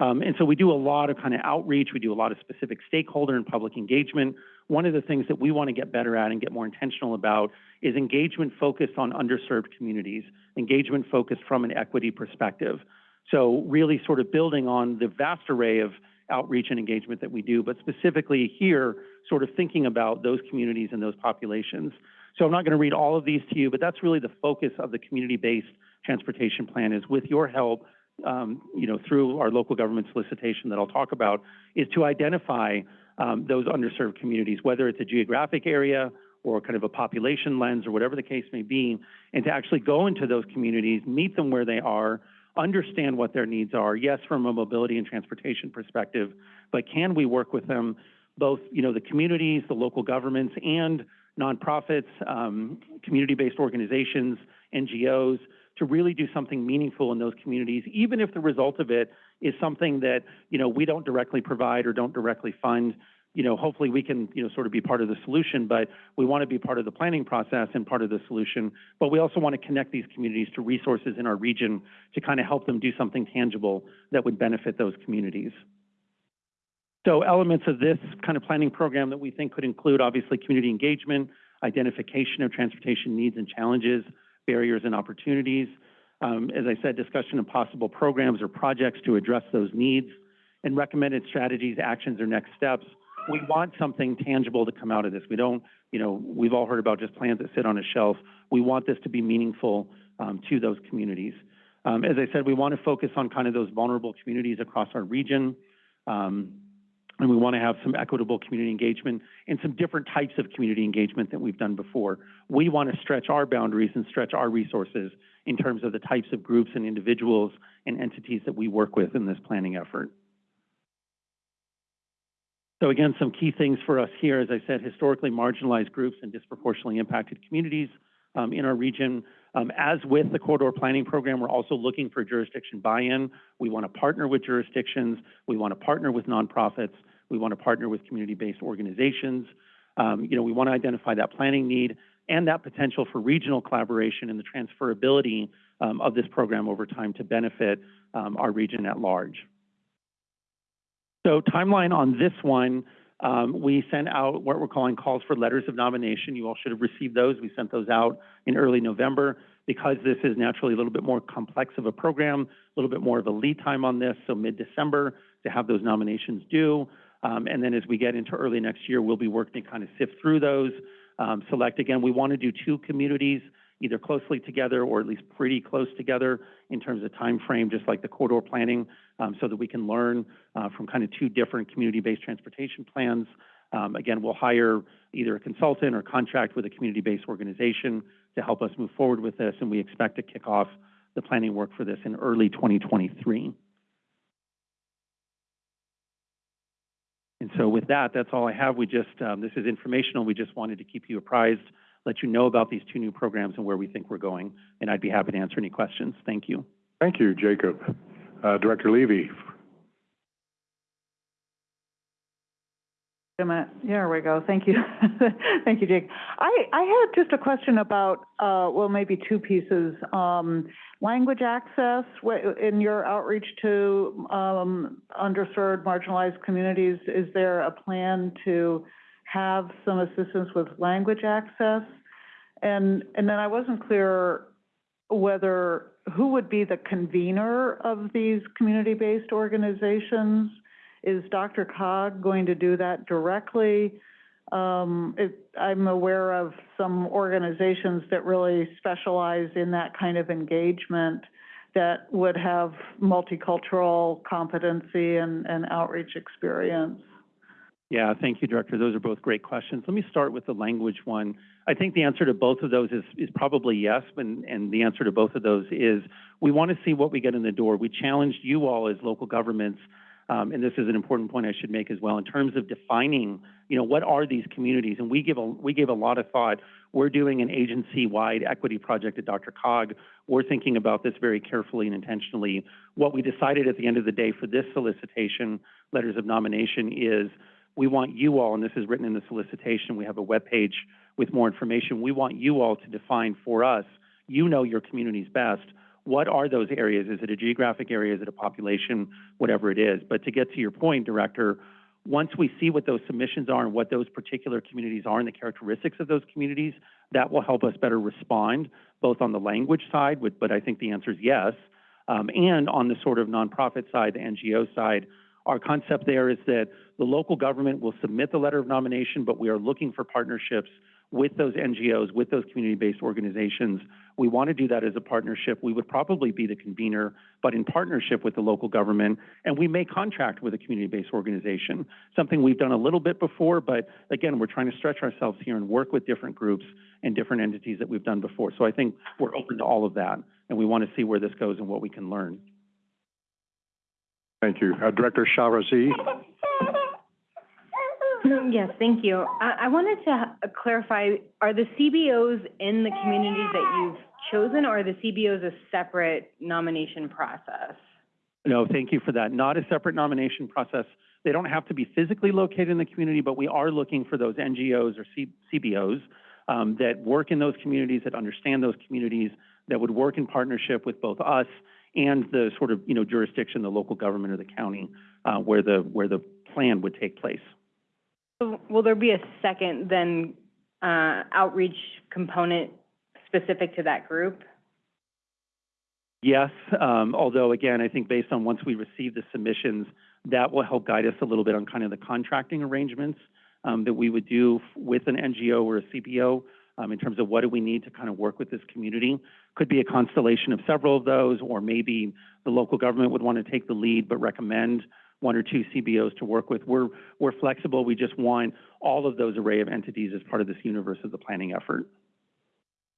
Um, and so we do a lot of kind of outreach. We do a lot of specific stakeholder and public engagement. One of the things that we want to get better at and get more intentional about is engagement focused on underserved communities, engagement focused from an equity perspective. So really sort of building on the vast array of outreach and engagement that we do, but specifically here, sort of thinking about those communities and those populations. So I'm not going to read all of these to you, but that's really the focus of the community-based transportation plan is with your help, um, you know, through our local government solicitation that I'll talk about, is to identify um, those underserved communities, whether it's a geographic area or kind of a population lens or whatever the case may be, and to actually go into those communities, meet them where they are, understand what their needs are, yes, from a mobility and transportation perspective, but can we work with them, both, you know, the communities, the local governments, and nonprofits, um, community-based organizations, NGOs, to really do something meaningful in those communities, even if the result of it is something that, you know, we don't directly provide or don't directly fund. You know, hopefully we can, you know, sort of be part of the solution, but we want to be part of the planning process and part of the solution. But we also want to connect these communities to resources in our region to kind of help them do something tangible that would benefit those communities. So elements of this kind of planning program that we think could include obviously community engagement, identification of transportation needs and challenges, barriers and opportunities. Um, as I said, discussion of possible programs or projects to address those needs and recommended strategies, actions, or next steps. We want something tangible to come out of this. We don't, you know, we've all heard about just plans that sit on a shelf. We want this to be meaningful um, to those communities. Um, as I said, we want to focus on kind of those vulnerable communities across our region. Um, and we want to have some equitable community engagement and some different types of community engagement that we've done before. We want to stretch our boundaries and stretch our resources in terms of the types of groups and individuals and entities that we work with in this planning effort. So again, some key things for us here, as I said, historically marginalized groups and disproportionately impacted communities um, in our region. Um, as with the corridor planning program, we're also looking for jurisdiction buy-in. We want to partner with jurisdictions. We want to partner with nonprofits. We want to partner with community-based organizations. Um, you know, we want to identify that planning need and that potential for regional collaboration and the transferability um, of this program over time to benefit um, our region at large. So timeline on this one, um, we sent out what we're calling calls for letters of nomination. You all should have received those. We sent those out in early November. Because this is naturally a little bit more complex of a program, a little bit more of a lead time on this, so mid-December to have those nominations due. Um, and then as we get into early next year, we'll be working to kind of sift through those, um, select again. We want to do two communities, either closely together or at least pretty close together in terms of time frame, just like the corridor planning, um, so that we can learn uh, from kind of two different community-based transportation plans. Um, again, we'll hire either a consultant or contract with a community-based organization to help us move forward with this, and we expect to kick off the planning work for this in early 2023. And so with that, that's all I have. We just, um, this is informational. We just wanted to keep you apprised, let you know about these two new programs and where we think we're going. And I'd be happy to answer any questions. Thank you. Thank you, Jacob. Uh, Director Levy. A minute. There we go. Thank you. Thank you, Jake. I, I had just a question about, uh, well, maybe two pieces. Um, language access, in your outreach to, um, underserved, marginalized communities, is there a plan to have some assistance with language access? And, and then I wasn't clear whether, who would be the convener of these community-based organizations? Is DRCOG going to do that directly? Um, it, I'm aware of some organizations that really specialize in that kind of engagement that would have multicultural competency and, and outreach experience. Yeah, thank you, Director. Those are both great questions. Let me start with the language one. I think the answer to both of those is, is probably yes, and, and the answer to both of those is we want to see what we get in the door. We challenged you all as local governments um, and this is an important point I should make as well, in terms of defining, you know, what are these communities? And we give a, we gave a lot of thought. We're doing an agency-wide equity project at DRCOG. We're thinking about this very carefully and intentionally. What we decided at the end of the day for this solicitation, letters of nomination, is we want you all, and this is written in the solicitation, we have a web page with more information. We want you all to define for us, you know your communities best, what are those areas? Is it a geographic area? Is it a population? Whatever it is. But to get to your point, Director, once we see what those submissions are and what those particular communities are and the characteristics of those communities, that will help us better respond, both on the language side, but I think the answer is yes, um, and on the sort of nonprofit side, the NGO side. Our concept there is that the local government will submit the letter of nomination, but we are looking for partnerships with those NGOs, with those community-based organizations. We want to do that as a partnership. We would probably be the convener, but in partnership with the local government, and we may contract with a community-based organization, something we've done a little bit before, but again, we're trying to stretch ourselves here and work with different groups and different entities that we've done before. So I think we're open to all of that, and we want to see where this goes and what we can learn. Thank you. Uh, Director Shahrezaei. Yes, thank you. I, I wanted to uh, clarify, are the CBOs in the communities that you've chosen, or are the CBOs a separate nomination process? No, thank you for that. Not a separate nomination process. They don't have to be physically located in the community, but we are looking for those NGOs or C- CBOs um, that work in those communities, that understand those communities, that would work in partnership with both us and the sort of, you know, jurisdiction, the local government or the county, uh, where the, where the plan would take place. So Will there be a second then, uh, outreach component specific to that group? Yes, um, although again, I think based on once we receive the submissions, that will help guide us a little bit on kind of the contracting arrangements um, that we would do with an NGO or a CBO um, in terms of what do we need to kind of work with this community. Could be a constellation of several of those, or maybe the local government would want to take the lead but recommend one or two CBOs to work with. We're, we're flexible. We just want all of those array of entities as part of this universe of the planning effort.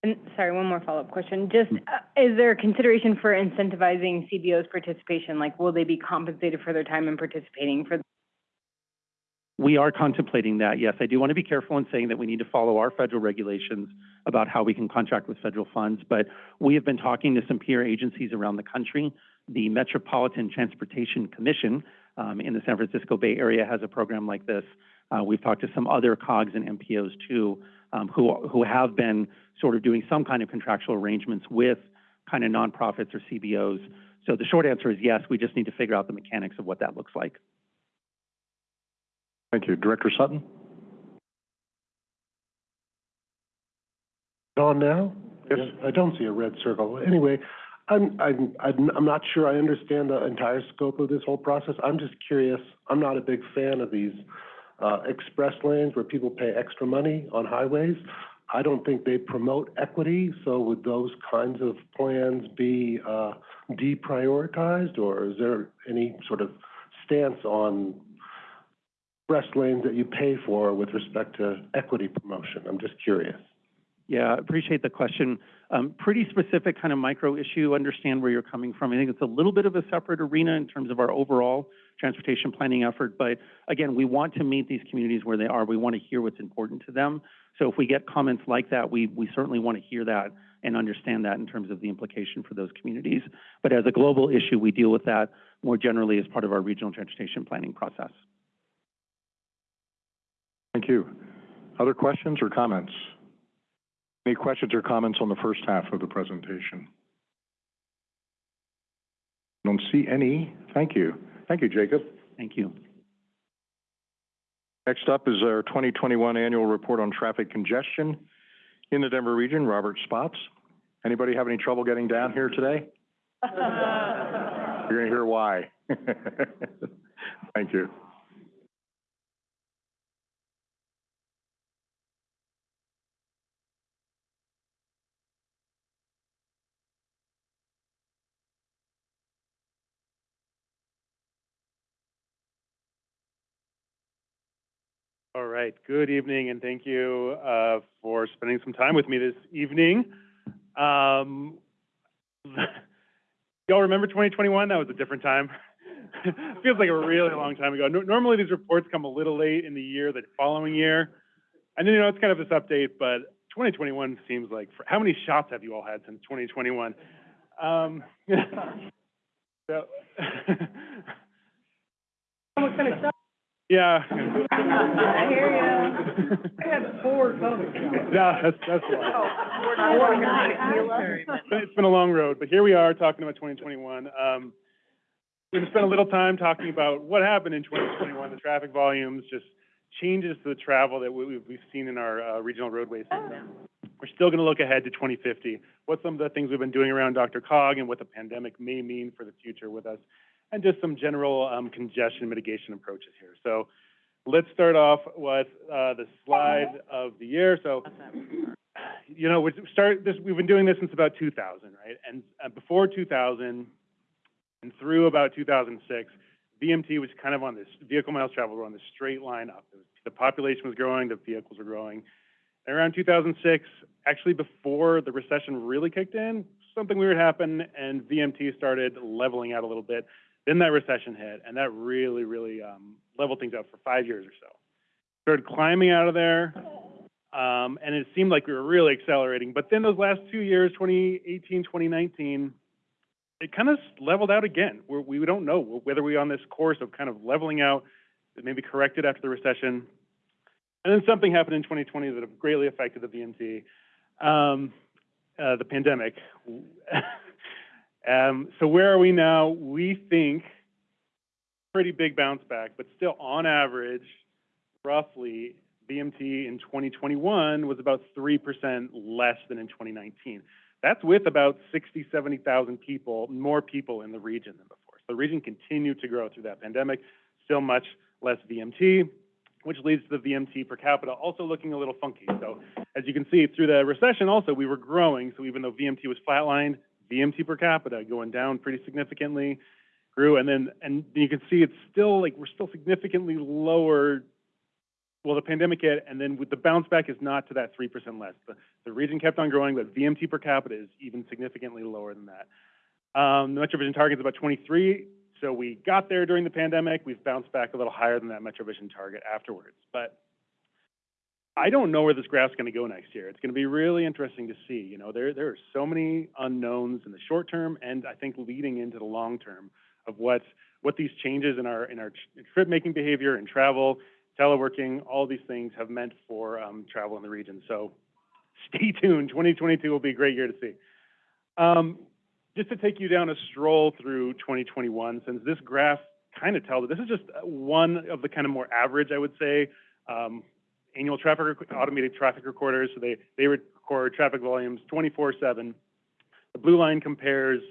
And, sorry, one more follow-up question. Just, uh, is there a consideration for incentivizing CBO's participation? Like, will they be compensated for their time in participating for? We are contemplating that, yes. I do want to be careful in saying that we need to follow our federal regulations about how we can contract with federal funds, but we have been talking to some peer agencies around the country. The Metropolitan Transportation Commission um, in the San Francisco Bay Area has a program like this. Uh, we've talked to some other COGs and MPOs too, um, who, who have been sort of doing some kind of contractual arrangements with kind of nonprofits or CBOs. So the short answer is yes, we just need to figure out the mechanics of what that looks like. Thank you. Director Sutton? On now? Yes. I don't see a red circle. Anyway, I'm, I'm, I'm I'm not sure I understand the entire scope of this whole process. I'm just curious. I'm not a big fan of these, uh, express lanes where people pay extra money on highways. I don't think they promote equity, so would those kinds of plans be, uh, deprioritized? Or is there any sort of stance on express lanes that you pay for with respect to equity promotion? I'm just curious. Yeah, appreciate the question. Um, pretty specific kind of micro issue, understand where you're coming from. I think it's a little bit of a separate arena in terms of our overall transportation planning effort, but again, we want to meet these communities where they are. We want to hear what's important to them. So if we get comments like that, we, we certainly want to hear that and understand that in terms of the implication for those communities. But as a global issue, we deal with that more generally as part of our regional transportation planning process. Thank you. Other questions or comments? Any questions or comments on the first half of the presentation? Don't see any. Thank you. Thank you, Jacob. Thank you. Next up is our 2021 Annual Report on Traffic Congestion in the Denver region, Robert Spotts. Anybody have any trouble getting down here today? You're gonna hear why. Thank you. All right, good evening, and thank you uh, for spending some time with me this evening. Um, y'all remember 2021? That was a different time. Feels like a really long time ago. No- normally, these reports come a little late in the year, the following year. And then, you know, it's kind of this update, but 2021 seems like, how many shots have you all had since 2021? Um, so, Yeah. I hear you. I had four COVID shots. Yeah, that's, that's why. But It's been a long road, but here we are talking about 2021. Um, we're gonna spend a little time talking about what happened in 2021, the traffic volumes, just changes to the travel that we, we've seen in our, uh, regional roadways. We're still gonna look ahead to 2050, what some of the things we've been doing around DRCOG and what the pandemic may mean for the future with us, and just some general, um, congestion mitigation approaches here. So let's start off with, uh, the slide of the year. So, you know, we start this, we've been doing this since about 2000, right? And uh, before 2000 and through about 2006, VMT was kind of on this, vehicle miles traveled were on this straight line up. Was- The population was growing, the vehicles were growing. And around 2006, actually before the recession really kicked in, something weird happened and VMT started leveling out a little bit. Then that recession hit and that really, really, um, leveled things out for five years or so. Started climbing out of there, Um, and it seemed like we were really accelerating. But then those last two years, 2018, 2019, it kind of leveled out again. We're, we don't know whether we're on this course of kind of leveling out, maybe corrected after the recession. And then something happened in 2020 that greatly affected the VMT, um, uh, the pandemic. Um, so where are we now? We think pretty big bounce back, but still on average, roughly, VMT in 2021 was about 3% less than in 2019. That's with about 60, 70,000 people, more people in the region than before. So the region continued to grow through that pandemic, still much less VMT, which leads to the VMT per capita also looking a little funky. So as you can see, through the recession also, we were growing. So even though VMT was flatlined, VMT per capita going down pretty significantly, grew. And then, and you can see it's still like, we're still significantly lower well, the pandemic hit, and then with the bounce back is not to that 3% less. The, the region kept on growing, but VMT per capita is even significantly lower than that. Um, the MetroVision target is about 23, so we got there during the pandemic. We've bounced back a little higher than that MetroVision target afterwards. But I don't know where this graph's going to go next year. It's going to be really interesting to see. You know, there there are so many unknowns in the short term, and I think leading into the long term of what what these changes in our in our trip making behavior and travel teleworking, all these things have meant for um, travel in the region. So stay tuned. 2022 will be a great year to see. Um, just to take you down a stroll through 2021, since this graph kind of tells it, this is just one of the kind of more average, I would say, um, annual traffic, automated traffic recorders. So they, they record traffic volumes 24-7. The blue line compares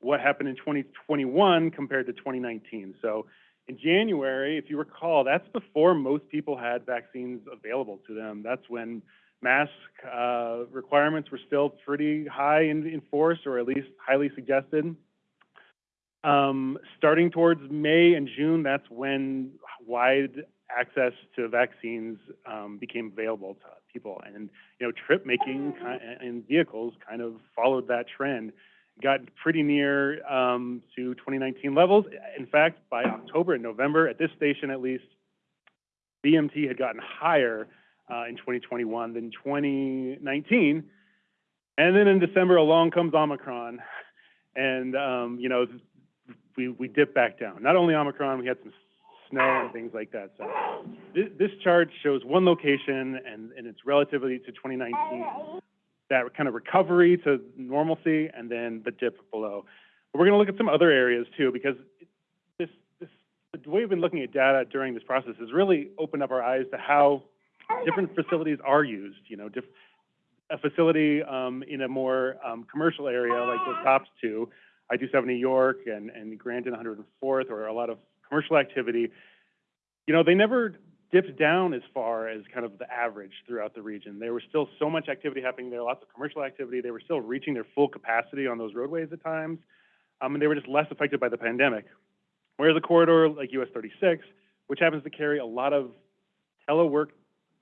what happened in 2021 compared to 2019. So in January, if you recall, that's before most people had vaccines available to them. That's when mask uh, requirements were still pretty high in, in force, or at least highly suggested. Um, starting towards May and June, that's when wide access to vaccines um, became available to people, and you know, trip making and vehicles kind of followed that trend got pretty near um, to 2019 levels. In fact, by October and November, at this station at least, VMT had gotten higher uh, in 2021 than 2019. And then in December, along comes Omicron, and um, you know we we dip back down. Not only Omicron, we had some snow and things like that. So this, this chart shows one location and, and it's relatively to 2019 that kind of recovery to normalcy and then the dip below. But we're going to look at some other areas too, because this, this, the way we've been looking at data during this process has really opened up our eyes to how different facilities are used. You know, a facility um, in a more um, commercial area like the tops two, I-270 York and, and Grandin 104th, or a lot of commercial activity, you know, they never dipped down as far as kind of the average throughout the region. There was still so much activity happening there, lots of commercial activity. They were still reaching their full capacity on those roadways at times, um, and they were just less affected by the pandemic. Whereas a corridor like US 36, which happens to carry a lot of telework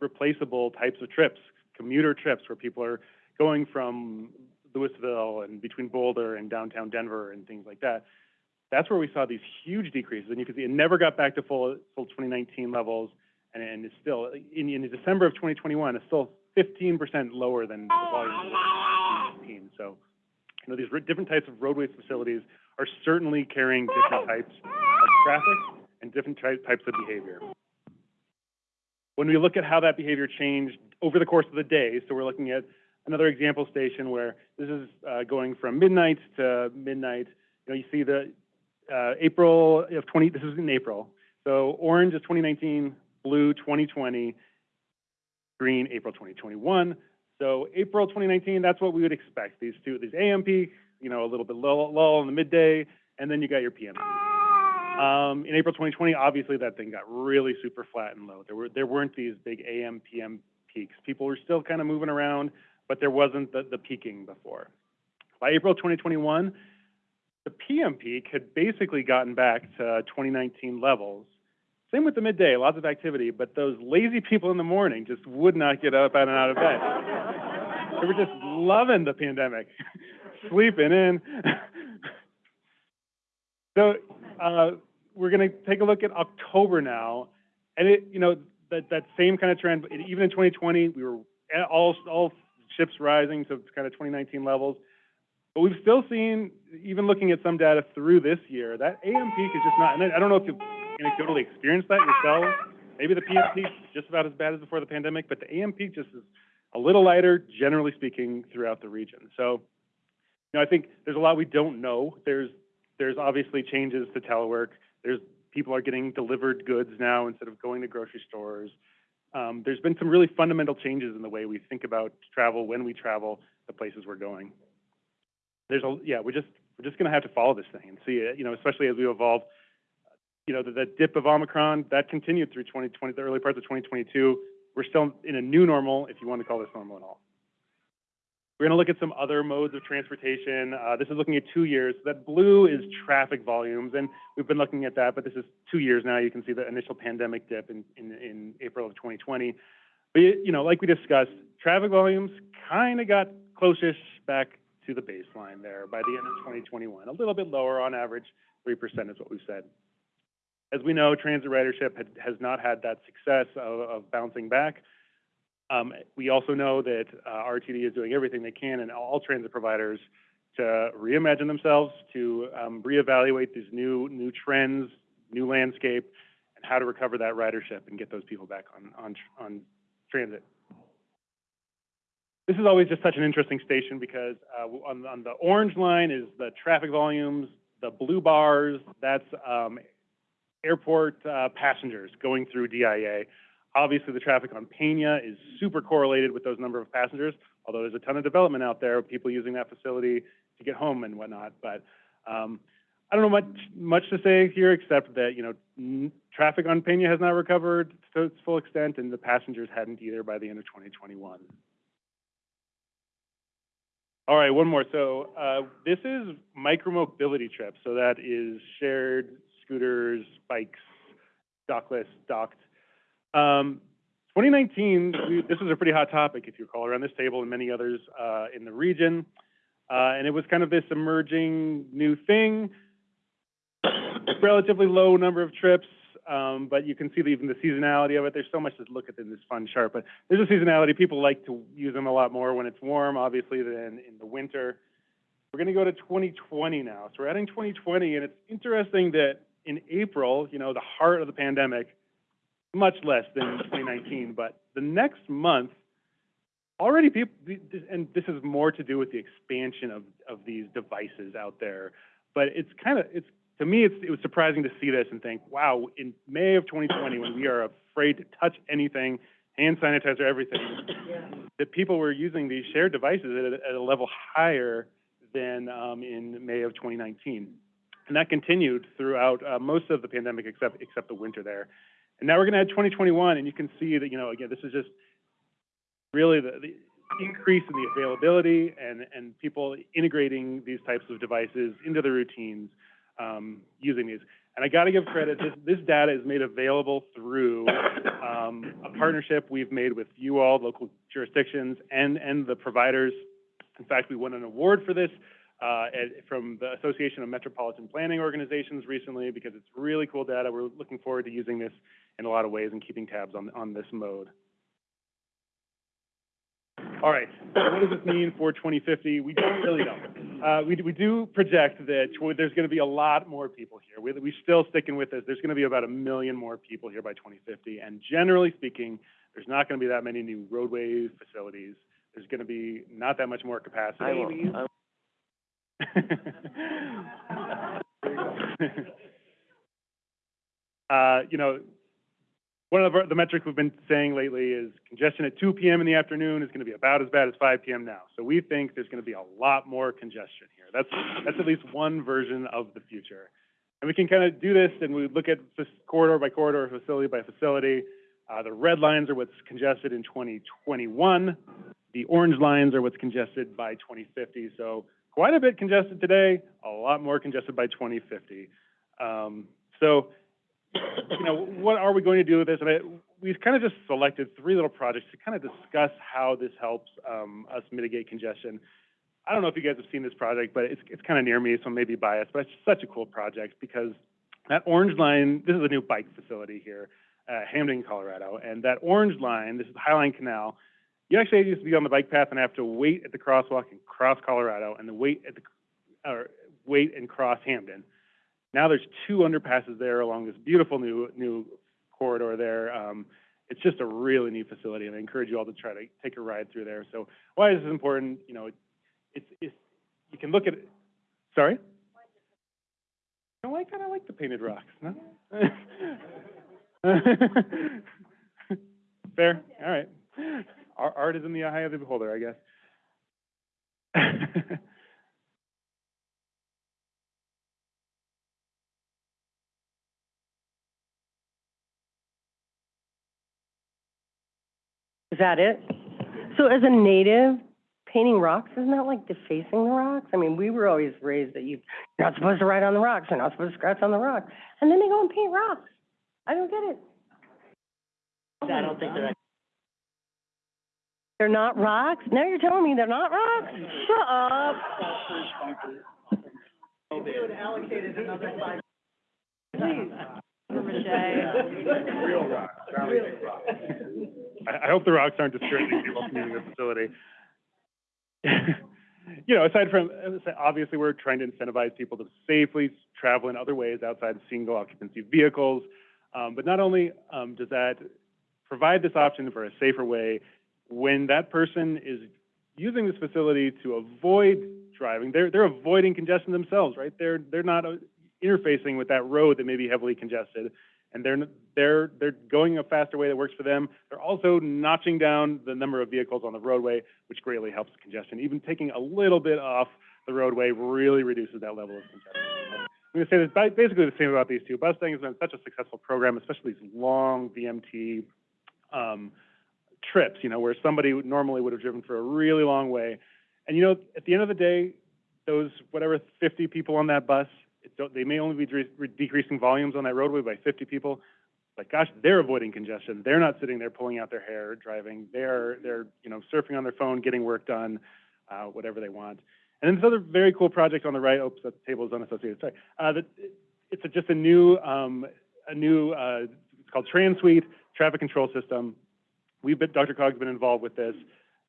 replaceable types of trips, commuter trips where people are going from Louisville and between Boulder and downtown Denver and things like that. That's where we saw these huge decreases, and you can see it never got back to full full 2019 levels and, and it's still, in, in December of 2021, it's still 15% lower than the volume of 2019. So, you know, these different types of roadways facilities are certainly carrying different types of traffic and different ty types of behavior. When we look at how that behavior changed over the course of the day, so we're looking at another example station where this is uh, going from midnight to midnight. You know, you see the uh, April of 20, this is in April. So orange is 2019, blue 2020, green April 2021. So April 2019, that's what we would expect. These two, these AM peak, you know, a little bit lull, lull in the midday, and then you got your PM. Um, in April 2020, obviously that thing got really super flat and low. There were there weren't these big AM PM peaks. People were still kind of moving around, but there wasn't the, the peaking before. By April 2021, the PM peak had basically gotten back to 2019 levels, same with the midday, lots of activity, but those lazy people in the morning just would not get up and out of bed. they were just loving the pandemic, sleeping in. so uh, we're going to take a look at October now, and it, you know, that that same kind of trend. Even in 2020, we were all, all ships rising to kind of 2019 levels. But we've still seen, even looking at some data through this year, that AM peak is just not, and I don't know if you've anecdotally experienced that yourself. Maybe the PM peak is just about as bad as before the pandemic, but the AM peak just is a little lighter, generally speaking, throughout the region. So, you know, I think there's a lot we don't know. There's, there's obviously changes to telework. There's, people are getting delivered goods now instead of going to grocery stores. Um, there's been some really fundamental changes in the way we think about travel, when we travel, the places we're going. There's a, yeah, we're just, we're just gonna have to follow this thing and see it, you know, especially as we evolve. You know, the, the dip of Omicron, that continued through 2020, the early parts of 2022. We're still in a new normal, if you want to call this normal at all. We're gonna look at some other modes of transportation. Uh, this is looking at two years. That blue is traffic volumes, and we've been looking at that, but this is two years now. You can see the initial pandemic dip in, in, in April of 2020. But, you know, like we discussed, traffic volumes kind of got close-ish back to the baseline there by the end of 2021. A little bit lower on average, 3% is what we've said. As we know, transit ridership had, has not had that success of, of bouncing back. Um, we also know that uh, RTD is doing everything they can and all transit providers to reimagine themselves, to um, reevaluate these new new trends, new landscape, and how to recover that ridership and get those people back on on on transit. This is always just such an interesting station because uh, on on the orange line is the traffic volumes, the blue bars that's um, airport uh, passengers going through DIA. Obviously, the traffic on Peña is super correlated with those number of passengers, although there's a ton of development out there, people using that facility to get home and whatnot. But um, I don't know much much to say here except that you know traffic on Peña has not recovered to its full extent, and the passengers hadn't either by the end of 2021. All right, one more. So uh, this is micromobility trips. So that is shared scooters, bikes, dockless, docked. Um, 2019, we, this was a pretty hot topic, if you recall, around this table and many others uh, in the region. Uh, and it was kind of this emerging new thing. Relatively low number of trips, um, but you can see even the seasonality of it. There's so much to look at in this fun chart, but there's a seasonality. People like to use them a lot more when it's warm, obviously, than in the winter. We're going to go to 2020 now. So we're adding 2020, and it's interesting that in April, you know, the heart of the pandemic, much less than 2019, but the next month, already people, and this is more to do with the expansion of, of these devices out there, but it's kind of, it's, to me, it's, it was surprising to see this and think, wow, in May of 2020, when we are afraid to touch anything, hand sanitizer, everything, that people were using these shared devices at a, at a level higher than um, in May of 2019. And that continued throughout uh, most of the pandemic except, except the winter there. And now we're going to add 2021, and you can see that, you know, again, this is just really the, the increase in the availability and, and people integrating these types of devices into their routines um, using these. And I got to give credit, this, this data is made available through um, a partnership we've made with you all, local jurisdictions, and, and the providers. In fact, we won an award for this uh, at, from the Association of Metropolitan Planning Organizations recently because it's really cool data. We're looking forward to using this in a lot of ways and keeping tabs on, on this mode. All right, so what does this mean for 2050? We don't really know. Uh, we, we do project that there's going to be a lot more people here. We, we're still sticking with this. There's going to be about a million more people here by 2050. And generally speaking, there's not going to be that many new roadway facilities. There's going to be not that much more capacity. I will, uh, you know, one of the metrics we've been saying lately is congestion at 2 p.m. in the afternoon is going to be about as bad as 5 p.m. now. So we think there's going to be a lot more congestion here. That's that's at least one version of the future. And we can kind of do this, and we look at corridor by corridor, facility by facility. Uh, the red lines are what's congested in 2021. The orange lines are what's congested by 2050. So quite a bit congested today, a lot more congested by 2050. Um, so you know, what are we going to do with this? And I, we've kind of just selected three little projects to kind of discuss how this helps um, us mitigate congestion. I don't know if you guys have seen this project, but it's, it's kind of near me, so maybe biased, but it's such a cool project because that orange line, this is a new bike facility here, uh, Hampden, Colorado, and that orange line, this is the Highline Canal, you actually used to be on the bike path and have to wait at the crosswalk and cross Colorado and then wait at the, or wait and cross Hampden. Now there's two underpasses there along this beautiful new, new corridor there. Um, it's just a really neat facility and I encourage you all to try to take a ride through there. So why is this important? You know, it, it's, it's, you can look at it, sorry? I like, I like the painted rocks, no? Fair, all right. Art, art is in the eye of the beholder, I guess. Is that it? So as a native, painting rocks, isn't that like defacing the rocks? I mean, we were always raised that you, you're not supposed to write on the rocks, you're not supposed to scratch on the rocks. And then they go and paint rocks. I don't get it. I don't think they're. They're not rocks? Now you're telling me they're not rocks? Shut up. Please. Real rocks, not real rocks. I, hope the rocks aren't distracting people from using the facility. You know, aside from, obviously, we're trying to incentivize people to safely travel in other ways outside of single occupancy vehicles. Um, but not only, um, does that provide this option for a safer way, when that person is using this facility to avoid driving, they're, they're avoiding congestion themselves, right? They're, they're not uh, interfacing with that road that may be heavily congested. And they're, they're, they're going a faster way that works for them. They're also notching down the number of vehicles on the roadway, which greatly helps congestion. Even taking a little bit off the roadway really reduces that level of congestion. I'm gonna say this, basically the same about these two. Busing has been such a successful program, especially these long VMT, um, trips, you know, where somebody normally would have driven for a really long way. And, you know, at the end of the day, those, whatever, fifty people on that bus, they may only be re- decreasing volumes on that roadway by fifty people. But gosh, they're avoiding congestion. They're not sitting there pulling out their hair, driving. They're, they're, you know, surfing on their phone, getting work done, uh, whatever they want. And then this other very cool project on the right, oops, that table is unassociated, sorry. Uh, that, it's a, just a new, um, a new, uh, it's called TransSuite Traffic Control System. We've been, DRCOG's been involved with this,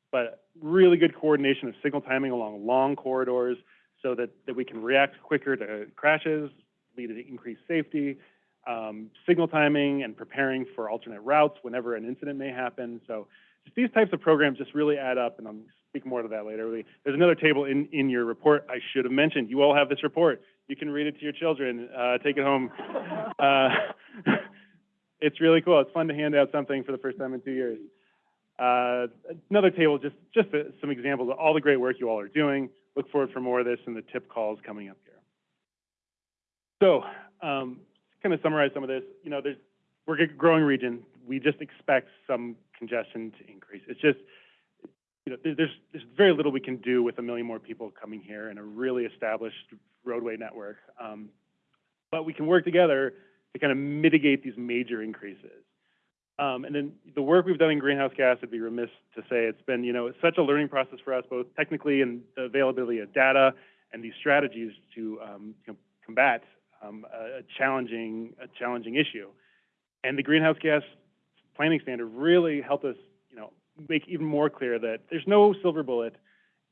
but really good coordination of signal timing along long corridors so that, that we can react quicker to crashes, lead to increased safety, um, signal timing and preparing for alternate routes whenever an incident may happen. So just these types of programs just really add up, and I'll speak more to that later. There's another table in, in your report I should have mentioned. You all have this report. You can read it to your children, uh, take it home. Uh, it's really cool. It's fun to hand out something for the first time in two years. Uh, another table, just, just uh, some examples of all the great work you all are doing. Look forward for more of this in the TIP calls coming up here. So, um, kind of summarize some of this, you know, there's, we're a growing region. We just expect some congestion to increase. It's just, you know, there's, there's very little we can do with a million more people coming here and a really established roadway network. Um, but we can work together to kind of mitigate these major increases. Um, and then the work we've done in greenhouse gas, would be remiss to say, it's been, you know, it's such a learning process for us, both technically and the availability of data and these strategies to, um, combat, um, a, challenging, a challenging issue. And the greenhouse gas planning standard really helped us, you know, make even more clear that there's no silver bullet.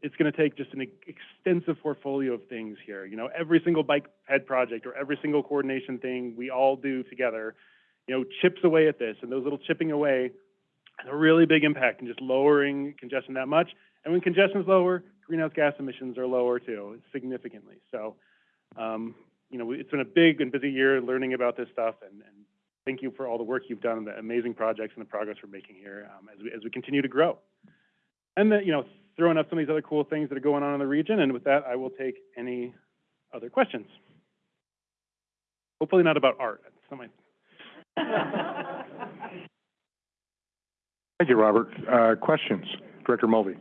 It's gonna take just an extensive portfolio of things here. You know, every single bike ped project or every single coordination thing we all do together, you know, chips away at this, and those little chipping away has a really big impact in just lowering congestion that much. And when congestion is lower, greenhouse gas emissions are lower too, significantly. So, um, you know, it's been a big and busy year learning about this stuff, and, and thank you for all the work you've done, and the amazing projects and the progress we're making here um, as we as we continue to grow. And then, you know, throwing up some of these other cool things that are going on in the region. And with that, I will take any other questions. Hopefully not about art. That's not my Thank you, Robert. Uh, questions? Director Mulvey.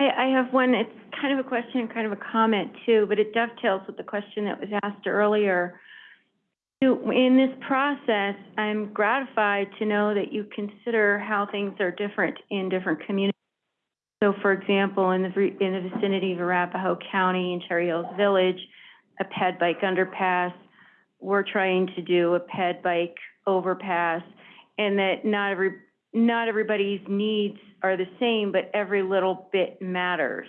I, I have one, it's kind of a question and kind of a comment too, but it dovetails with the question that was asked earlier. In this process, I'm gratified to know that you consider how things are different in different communities. So for example, in the, in the vicinity of Arapahoe County in Cherry Hills Village, a ped bike underpass, we're trying to do a ped bike overpass, and that not every, not everybody's needs are the same, but every little bit matters.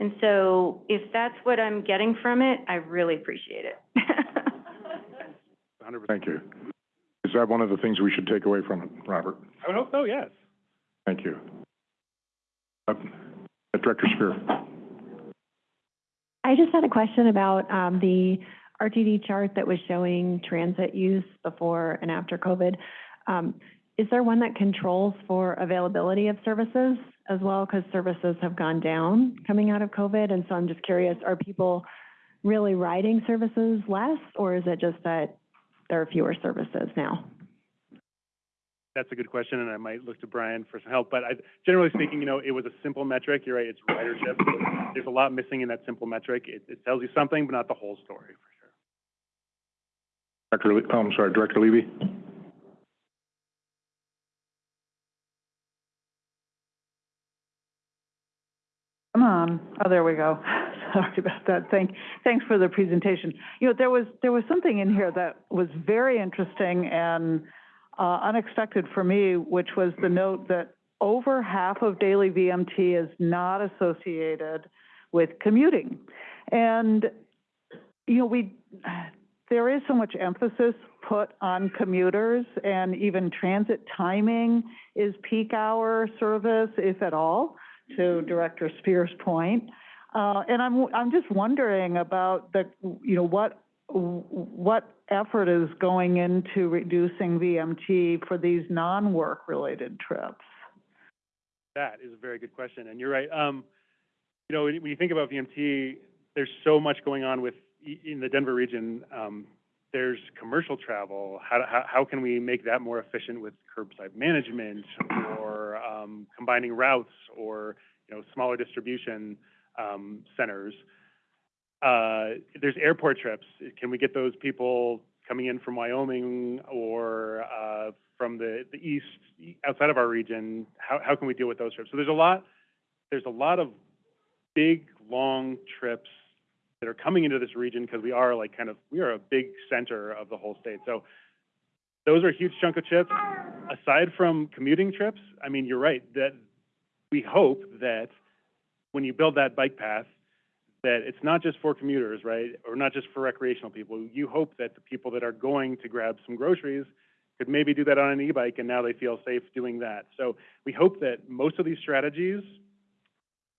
And so if that's what I'm getting from it, I really appreciate it. Hundred percent. Thank you. Is that one of the things we should take away from it, Robert? I would hope so, yes. Thank you. Uh, Director Spear. I just had a question about, um, the RTD chart that was showing transit use before and after COVID. Um, is there one that controls for availability of services as well? Because services have gone down coming out of COVID, and so I'm just curious, are people really riding services less, or is it just that there are fewer services now? That's a good question, and I might look to Brian for some help. But I, generally speaking, you know, it was a simple metric. You're right, it's ridership. There's a lot missing in that simple metric. It, it tells you something, but not the whole story, Le, oh, I'm sorry, Director Levy? Come on. Oh, there we go. Sorry about that. Thank, thanks for the presentation. You know, there was, there was something in here that was very interesting and uh, unexpected for me, which was the note that over half of daily VMT is not associated with commuting. And, you know, we, there is so much emphasis put on commuters and even transit timing is peak hour service, if at all, to Director Spear's point. Uh, and I'm, I'm just wondering about the, you know, what, what effort is going into reducing VMT for these non-work related trips? That is a very good question, and you're right. Um, you know, when when you think about VMT, there's so much going on with, in the Denver region. Um, there's commercial travel. How, how, how can we make that more efficient with curbside management or, um, combining routes or, you know, smaller distribution, um, centers? Uh, there's airport trips. Can we get those people coming in from Wyoming or, uh, from the, the east, outside of our region? How, how can we deal with those trips? So there's a lot, there's a lot of big, long trips that are coming into this region because we are like kind of, we are a big center of the whole state. So those are a huge chunk of trips. Aside from commuting trips, I mean, you're right, that we hope that when you build that bike path, that it's not just for commuters, right? Or not just for recreational people. You hope that the people that are going to grab some groceries could maybe do that on an e-bike and now they feel safe doing that. So we hope that most of these strategies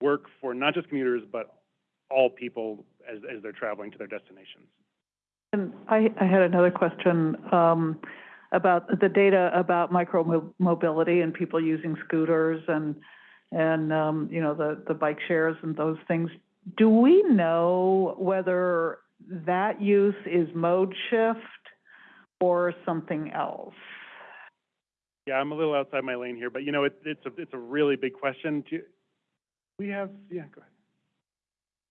work for not just commuters, but all people as, as they're traveling to their destinations. And I, I had another question, um, about the data about micro-mobility and people using scooters and, and, um, you know, the, the bike shares and those things. Do we know whether that use is mode shift or something else? Yeah, I'm a little outside my lane here, but you know, it, it's a, it's a really big question. Do you- we have, yeah, go ahead.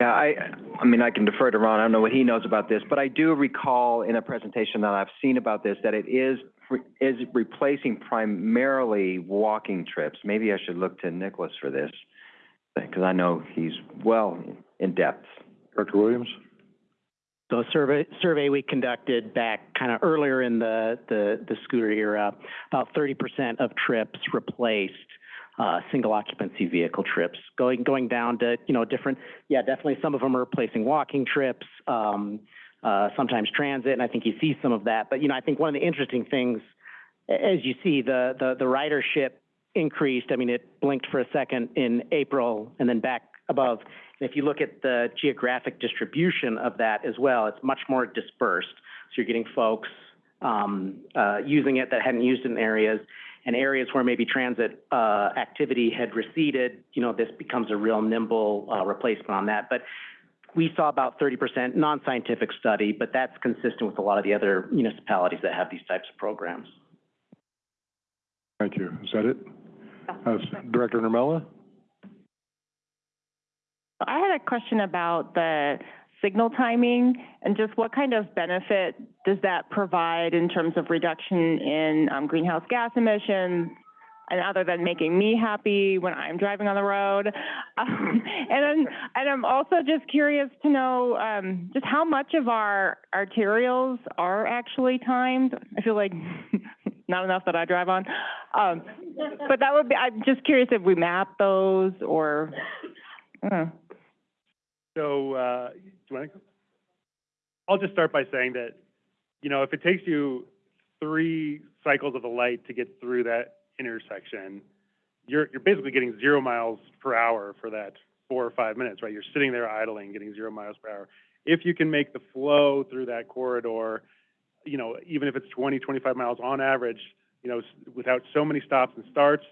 Yeah, I, I mean, I can defer to Ron, I don't know what he knows about this, but I do recall in a presentation that I've seen about this, that it is, is replacing primarily walking trips. Maybe I should look to Nicholas for this, because I know he's well in depth. Director Williams? So a survey, survey we conducted back kind of earlier in the, the, the scooter era, about thirty percent of trips replaced, uh, single occupancy vehicle trips. Going, going down to, you know, different, yeah, definitely some of them are replacing walking trips, um, uh, sometimes transit, and I think you see some of that. But, you know, I think one of the interesting things, as you see, the, the, the ridership increased. I mean, it blinked for a second in April and then back above. And if you look at the geographic distribution of that as well, it's much more dispersed. So you're getting folks um, uh, using it that hadn't used it in areas, and areas where maybe transit uh, activity had receded. You know, this becomes a real nimble uh, replacement on that. But we saw about 30% non-scientific study, but that's consistent with a lot of the other municipalities that have these types of programs. Thank you. Is that it? Uh, Director Nurmela? I had a question about the signal timing and just what kind of benefit does that provide in terms of reduction in um, greenhouse gas emissions? And other than making me happy when I'm driving on the road, um, and then, and I'm also just curious to know um, just how much of our arterials are actually timed. I feel like not enough that I drive on. Um, But that would be, I'm just curious if we map those or, So, uh, you want to? I'll just start by saying that, you know, if it takes you three cycles of the light to get through that intersection, you're, you're basically getting zero miles per hour for that four or five minutes, right? You're sitting there idling, getting zero miles per hour. If you can make the flow through that corridor, you know, even if it's 20, 25 miles on average, you know, without so many stops and starts,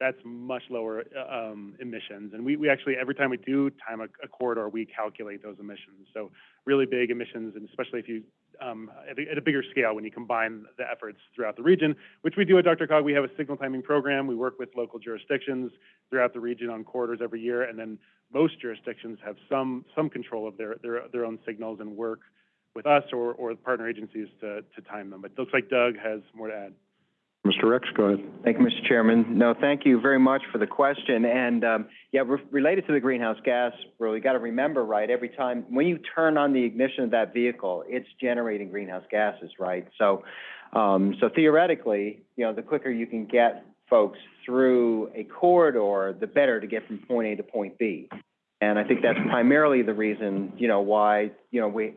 that's much lower uh, um, emissions. And we, we actually, every time we do time a, a corridor, we calculate those emissions. So really big emissions, and especially if you, um, at a, at a bigger scale, when you combine the efforts throughout the region, which we do at DRCOG. We have a signal timing program. We work with local jurisdictions throughout the region on corridors every year, and then most jurisdictions have some, some control of their, their, their own signals and work with us or, or partner agencies to, to time them. But it looks like Doug has more to add. Mr. Rex, go ahead. Thank you, Mr. Chairman. No, thank you very much for the question. And, um, yeah, re- related to the greenhouse gas, rule, you got to remember, right, every time, when you turn on the ignition of that vehicle, it's generating greenhouse gases, right? So, um, so theoretically, you know, the quicker you can get folks through a corridor, the better to get from point A to point B. And I think that's primarily the reason, you know, why, you know, we,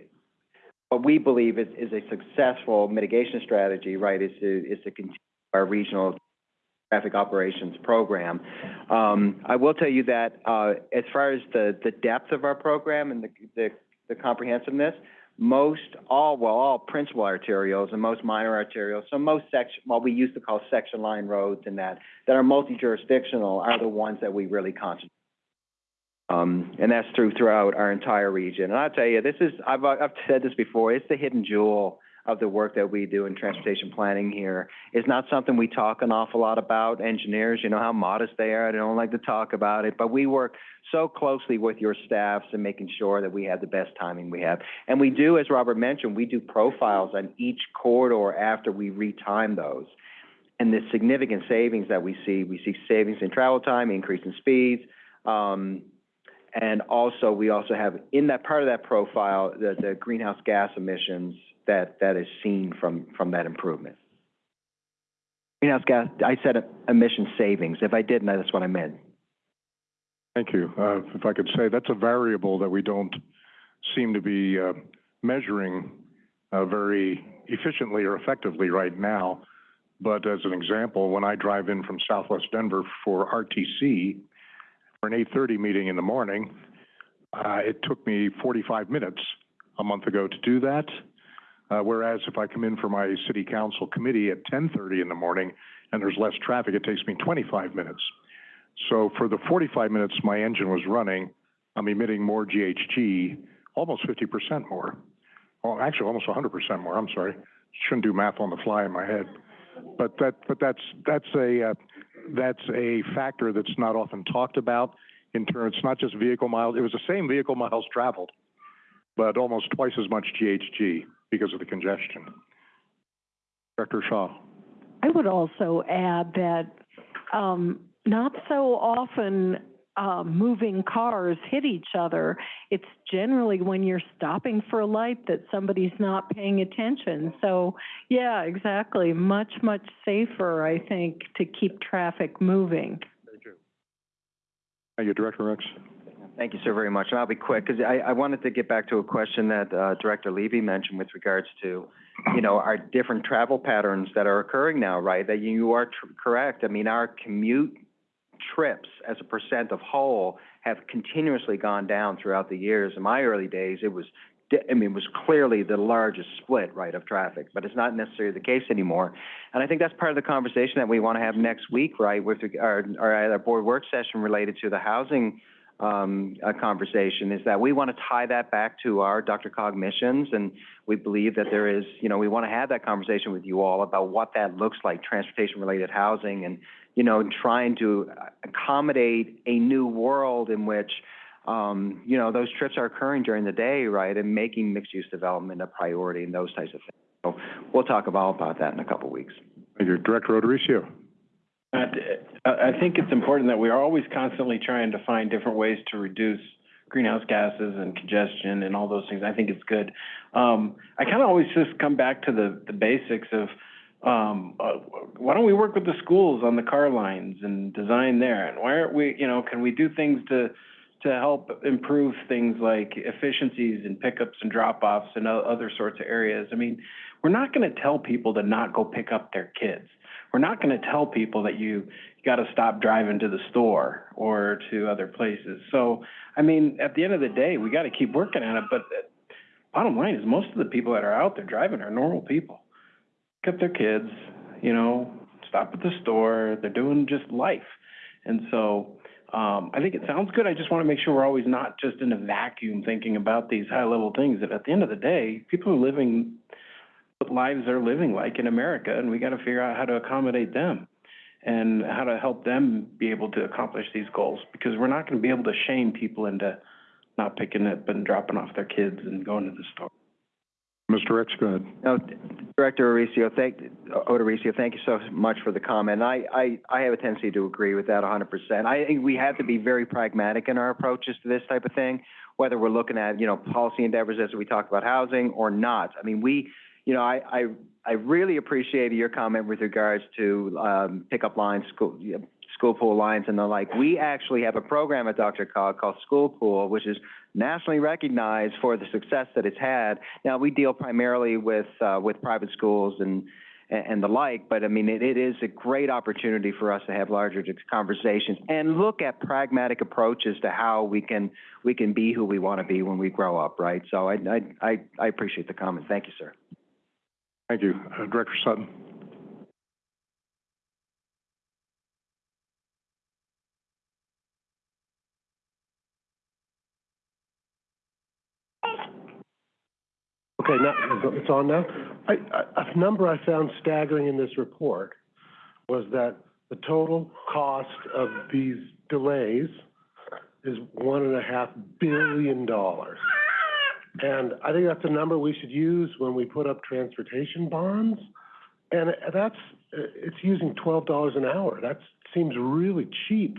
what we believe is, is a successful mitigation strategy, right, is to, is to continue our regional traffic operations program. Um, I will tell you that, uh, as far as the, the depth of our program and the, the, the comprehensiveness, most, all, well, all principal arterials and most minor arterials, so most section, what we used to call section line roads and that, that are multi-jurisdictional are the ones that we really concentrate. Um, and that's through, throughout our entire region. And I'll tell you, this is, I've, I've said this before, it's the hidden jewel of the work that we do in transportation planning here. It's not something we talk an awful lot about. Engineers, you know how modest they are, they don't like to talk about it, but we work so closely with your staffs and making sure that we have the best timing we have. And we do, as Robert mentioned, we do profiles on each corridor after we retime those. And the significant savings that we see, we see savings in travel time, increase in speeds, um, and also, we also have, in that part of that profile, the, the greenhouse gas emissions that, that is seen from, from that improvement. Greenhouse gas, I said emission savings. If I didn't, that's what I meant. Thank you. Uh, if I could say, that's a variable that we don't seem to be, uh, measuring, uh, very efficiently or effectively right now. But as an example, when I drive in from southwest Denver for RTC, for an eight-thirty meeting in the morning, uh, it took me forty-five minutes a month ago to do that. Uh, whereas if I come in for my city council committee at ten-thirty in the morning and there's less traffic, it takes me twenty-five minutes. So for the forty-five minutes my engine was running, I'm emitting more GHG, almost fifty percent more. Well, actually, almost hundred percent more, I'm sorry. Shouldn't do math on the fly in my head. But that, but that's, that's a, uh, that's a factor that's not often talked about in terms, it's not just vehicle miles, it was the same vehicle miles traveled, but almost twice as much GHG because of the congestion. Director Shaw. I would also add that, um, not so often, um, moving cars hit each other. It's generally when you're stopping for a light that somebody's not paying attention. So, yeah, exactly. Much, much safer, I think, to keep traffic moving. Thank you, Director Rex. Thank you, sir, very much. And I'll be quick, because I, I wanted to get back to a question that, uh, Director Levy mentioned with regards to, you know, our different travel patterns that are occurring now, right? That you are correct. I mean, our commute trips as a percent of whole have continuously gone down throughout the years. In my early days, it was, I mean, it was clearly the largest split, right, of traffic, but it's not necessarily the case anymore. And I think that's part of the conversation that we want to have next week, right, with our, our, our board work session related to the housing um, conversation is that we want to tie that back to our DRCOG missions, and we believe that there is, you know, we want to have that conversation with you all about what that looks like, transportation-related housing, and, you know, trying to accommodate a new world in which, um, you know, those trips are occurring during the day, right, and making mixed-use development a priority and those types of things. So we'll talk about, about that in a couple weeks. Thank you. Director Odericio. I, think it's important that we are always constantly trying to find different ways to reduce greenhouse gases and congestion and all those things. I think it's good. Um, I kind of always just come back to the, the basics of, Um, uh, why don't we work with the schools on the car lines and design there? And why aren't we, you know, can we do things to, to help improve things like efficiencies and pickups and drop-offs and other sorts of areas? I mean, we're not gonna tell people to not go pick up their kids. We're not gonna tell people that you gotta stop driving to the store or to other places. So, I mean, at the end of the day, we gotta keep working at it, but uh, bottom line is most of the people that are out there driving are normal people. Pick up their kids, you know, stop at the store, they're doing just life. And so, um, I think it sounds good, I just wanna make sure we're always not just in a vacuum thinking about these high-level things, that at the end of the day, people are living what lives they're living like in America, and we gotta figure out how to accommodate them and how to help them be able to accomplish these goals, because we're not gonna be able to shame people into not picking up and dropping off their kids and going to the store. Mr. Rex, go ahead. No, Director Oricio, thank, Odoricio, thank you so much for the comment. I, I, I have a tendency to agree with that hundred percent. I think we have to be very pragmatic in our approaches to this type of thing, whether we're looking at, you know, policy endeavors as we talk about housing or not. I mean, we, you know, I, I, I really appreciated your comment with regards to, um, pickup lines, school, school pool lines and the like. We actually have a program at DRCOG called School Pool, which is nationally recognized for the success that it's had. Now, we deal primarily with, uh, with private schools and, and the like, but I mean, it, it is a great opportunity for us to have larger conversations and look at pragmatic approaches to how we can, we can be who we want to be when we grow up, right? So I, I, I appreciate the comment. Thank you, sir. Thank you. Uh, Director Sutton. Okay, now, it's on now. I, I, a number I found staggering in this report was that the total cost of these delays is one and a half billion dollars. And I think that's a number we should use when we put up transportation bonds. And that's, it's using twelve dollars an hour. That seems really cheap.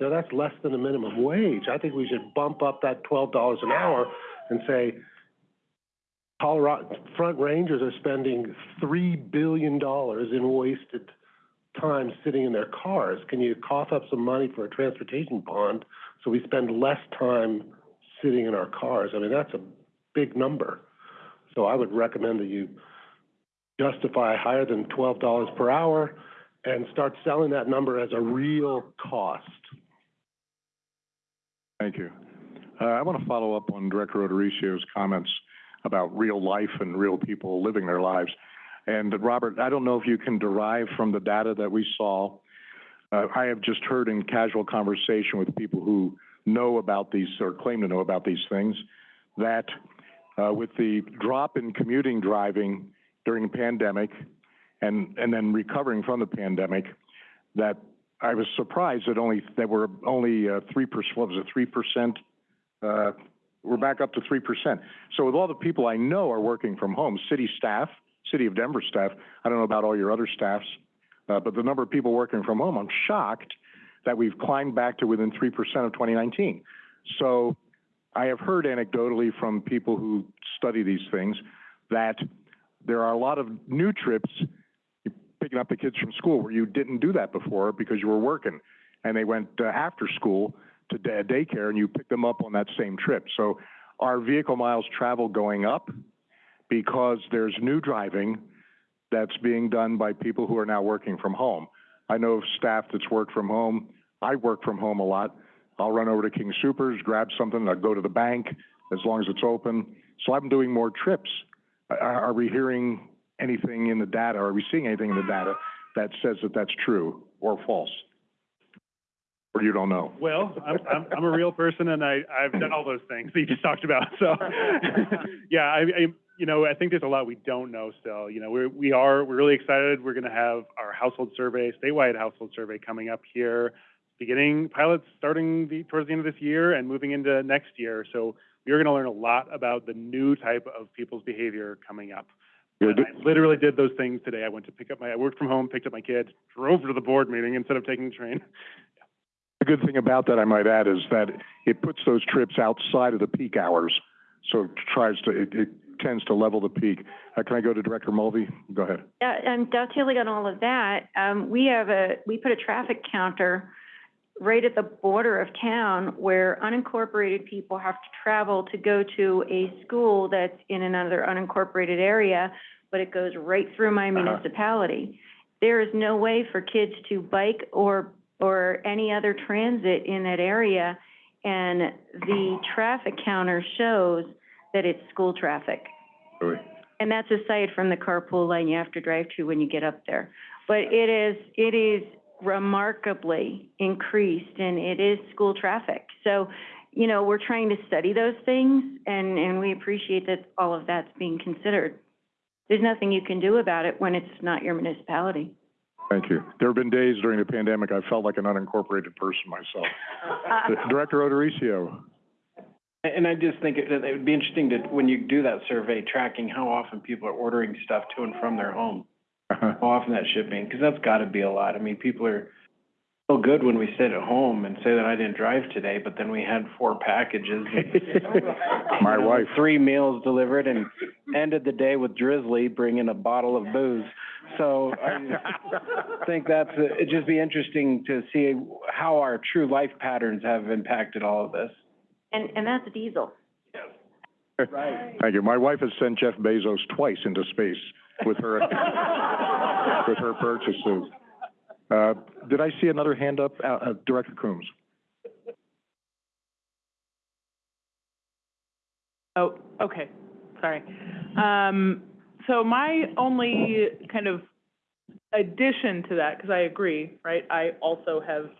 Now, that's less than the minimum wage. I think we should bump up that twelve dollars an hour and say, Colorado, front rangers are spending three billion dollars in wasted time sitting in their cars. Can you cough up some money for a transportation bond so we spend less time sitting in our cars? I mean, that's a big number. So I would recommend that you justify higher than twelve dollars per hour and start selling that number as a real cost. Thank you. Uh, I want to follow up on Director Odoricio's comments about real life and real people living their lives. And Robert, I don't know if you can derive from the data that we saw. Uh, I have just heard in casual conversation with people who know about these or claim to know about these things that uh, with the drop in commuting driving during the pandemic and, and then recovering from the pandemic, that I was surprised that only, that we're only uh, 3%, what was it, 3%? Uh, we're back up to 3%. So with all the people I know are working from home, city staff, City of Denver staff, I don't know about all your other staffs, uh, but the number of people working from home, I'm shocked that we've climbed back to within 3% of 2019. So I have heard anecdotally from people who study these things that there are a lot of new trips picking up the kids from school where you didn't do that before because you were working and they went uh, after school to day- daycare and you picked them up on that same trip. So our vehicle miles traveled going up because there's new driving that's being done by people who are now working from home? I know of staff that's worked from home. I work from home a lot. I'll run over to King Soopers, grab something, I'll go to the bank as long as it's open. So I'm doing more trips. Are, we hearing anything in the data, are we seeing anything in the data that says that that's true or false? Or you don't know? Well, I'm, I'm, I'm a real person and I, I've done all those things that you just talked about, so. Yeah, I, I, you know, I think there's a lot we don't know still. You know, we're, we are, we're really excited. We're gonna have our household survey, statewide household survey coming up here, beginning, pilots starting the, towards the end of this year and moving into next year. So we are gonna learn a lot about the new type of people's behavior coming up. And I literally did those things today. I went to pick up my, I worked from home, picked up my kids, drove to the board meeting instead of taking the train. The good thing about that, I might add, is that it puts those trips outside of the peak hours. So it tries to, it, it tends to level the peak. Uh, can I go to Director Mulvey? Go ahead. Yeah, and dovetailing on all of that, um, we have a, we put a traffic counter right at the border of town where unincorporated people have to travel to go to a school that's in another unincorporated area, but it goes right through my Uh-huh. municipality. There is no way for kids to bike or, or any other transit in that area, and the traffic counter shows that it's school traffic. And that's aside from the carpool lane you have to drive to when you get up there. But it is, it is remarkably increased and it is school traffic. So, you know, we're trying to study those things and, and we appreciate that all of that's being considered. There's nothing you can do about it when it's not your municipality. Thank you. There have been days during the pandemic I felt like an unincorporated person myself. Uh, Director Odericio. And I just think it, it would be interesting to, when you do that survey, tracking how often people are ordering stuff to and from their home. Uh-huh. How often that shipping, because that's gotta be a lot. I mean, people are so good when we sit at home and say that I didn't drive today, but then we had four packages. and, My you know, wife. Three meals delivered and ended the day with Drizzly bringing a bottle of booze. So I think that's, it'd just be interesting to see how our true life patterns have impacted all of this. And, and that's diesel. Right. Thank you. My wife has sent Jeff Bezos twice into space with her, with her purchases. Uh, did I see another hand up? Uh, uh, Director Coombs? Oh, okay, sorry. Um, so my only kind of addition to that, because I agree, right? I also have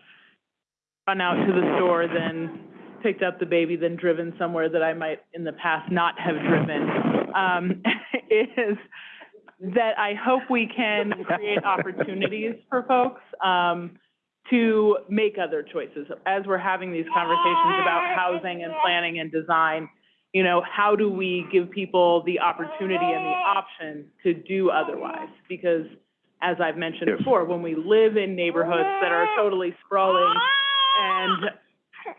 run out to the store, then picked up the baby, then driven somewhere that I might in the past not have driven, um, is that I hope we can create opportunities for folks, um, to make other choices. As we're having these conversations about housing and planning and design, you know, how do we give people the opportunity and the option to do otherwise? Because as I've mentioned Yes. before, when we live in neighborhoods that are totally sprawling and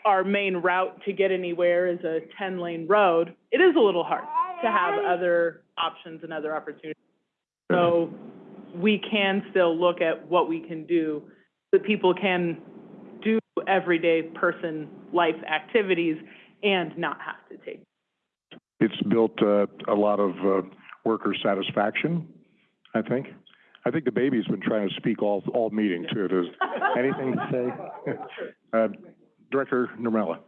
our main route to get anywhere is a ten-lane road, it is a little hard to have other options and other opportunities. So we can still look at what we can do, that people can do everyday person life activities and not have to take It's built, uh, a lot of, uh, worker satisfaction, I think. I think the baby's been trying to speak all, all meeting too. Does, anything to say? Uh, Director Nurmela?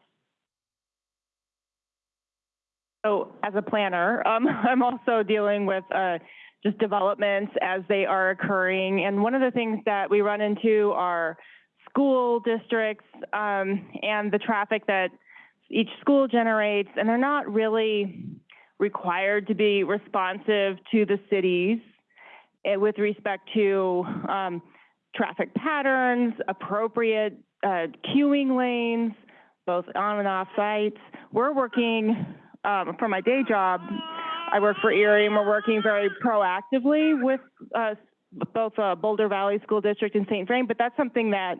So as a planner, um, I'm also dealing with, uh, just developments as they are occurring. And one of the things that we run into are school districts, um, and the traffic that each school generates, and they're not really required to be responsive to the cities eh, with respect to, um, traffic patterns, appropriate, uh, queuing lanes, both on and off sites. We're working, um, for my day job, I work for Erie, and we're working very proactively with, uh, both, uh, Boulder Valley School District and St. Vrain, but that's something that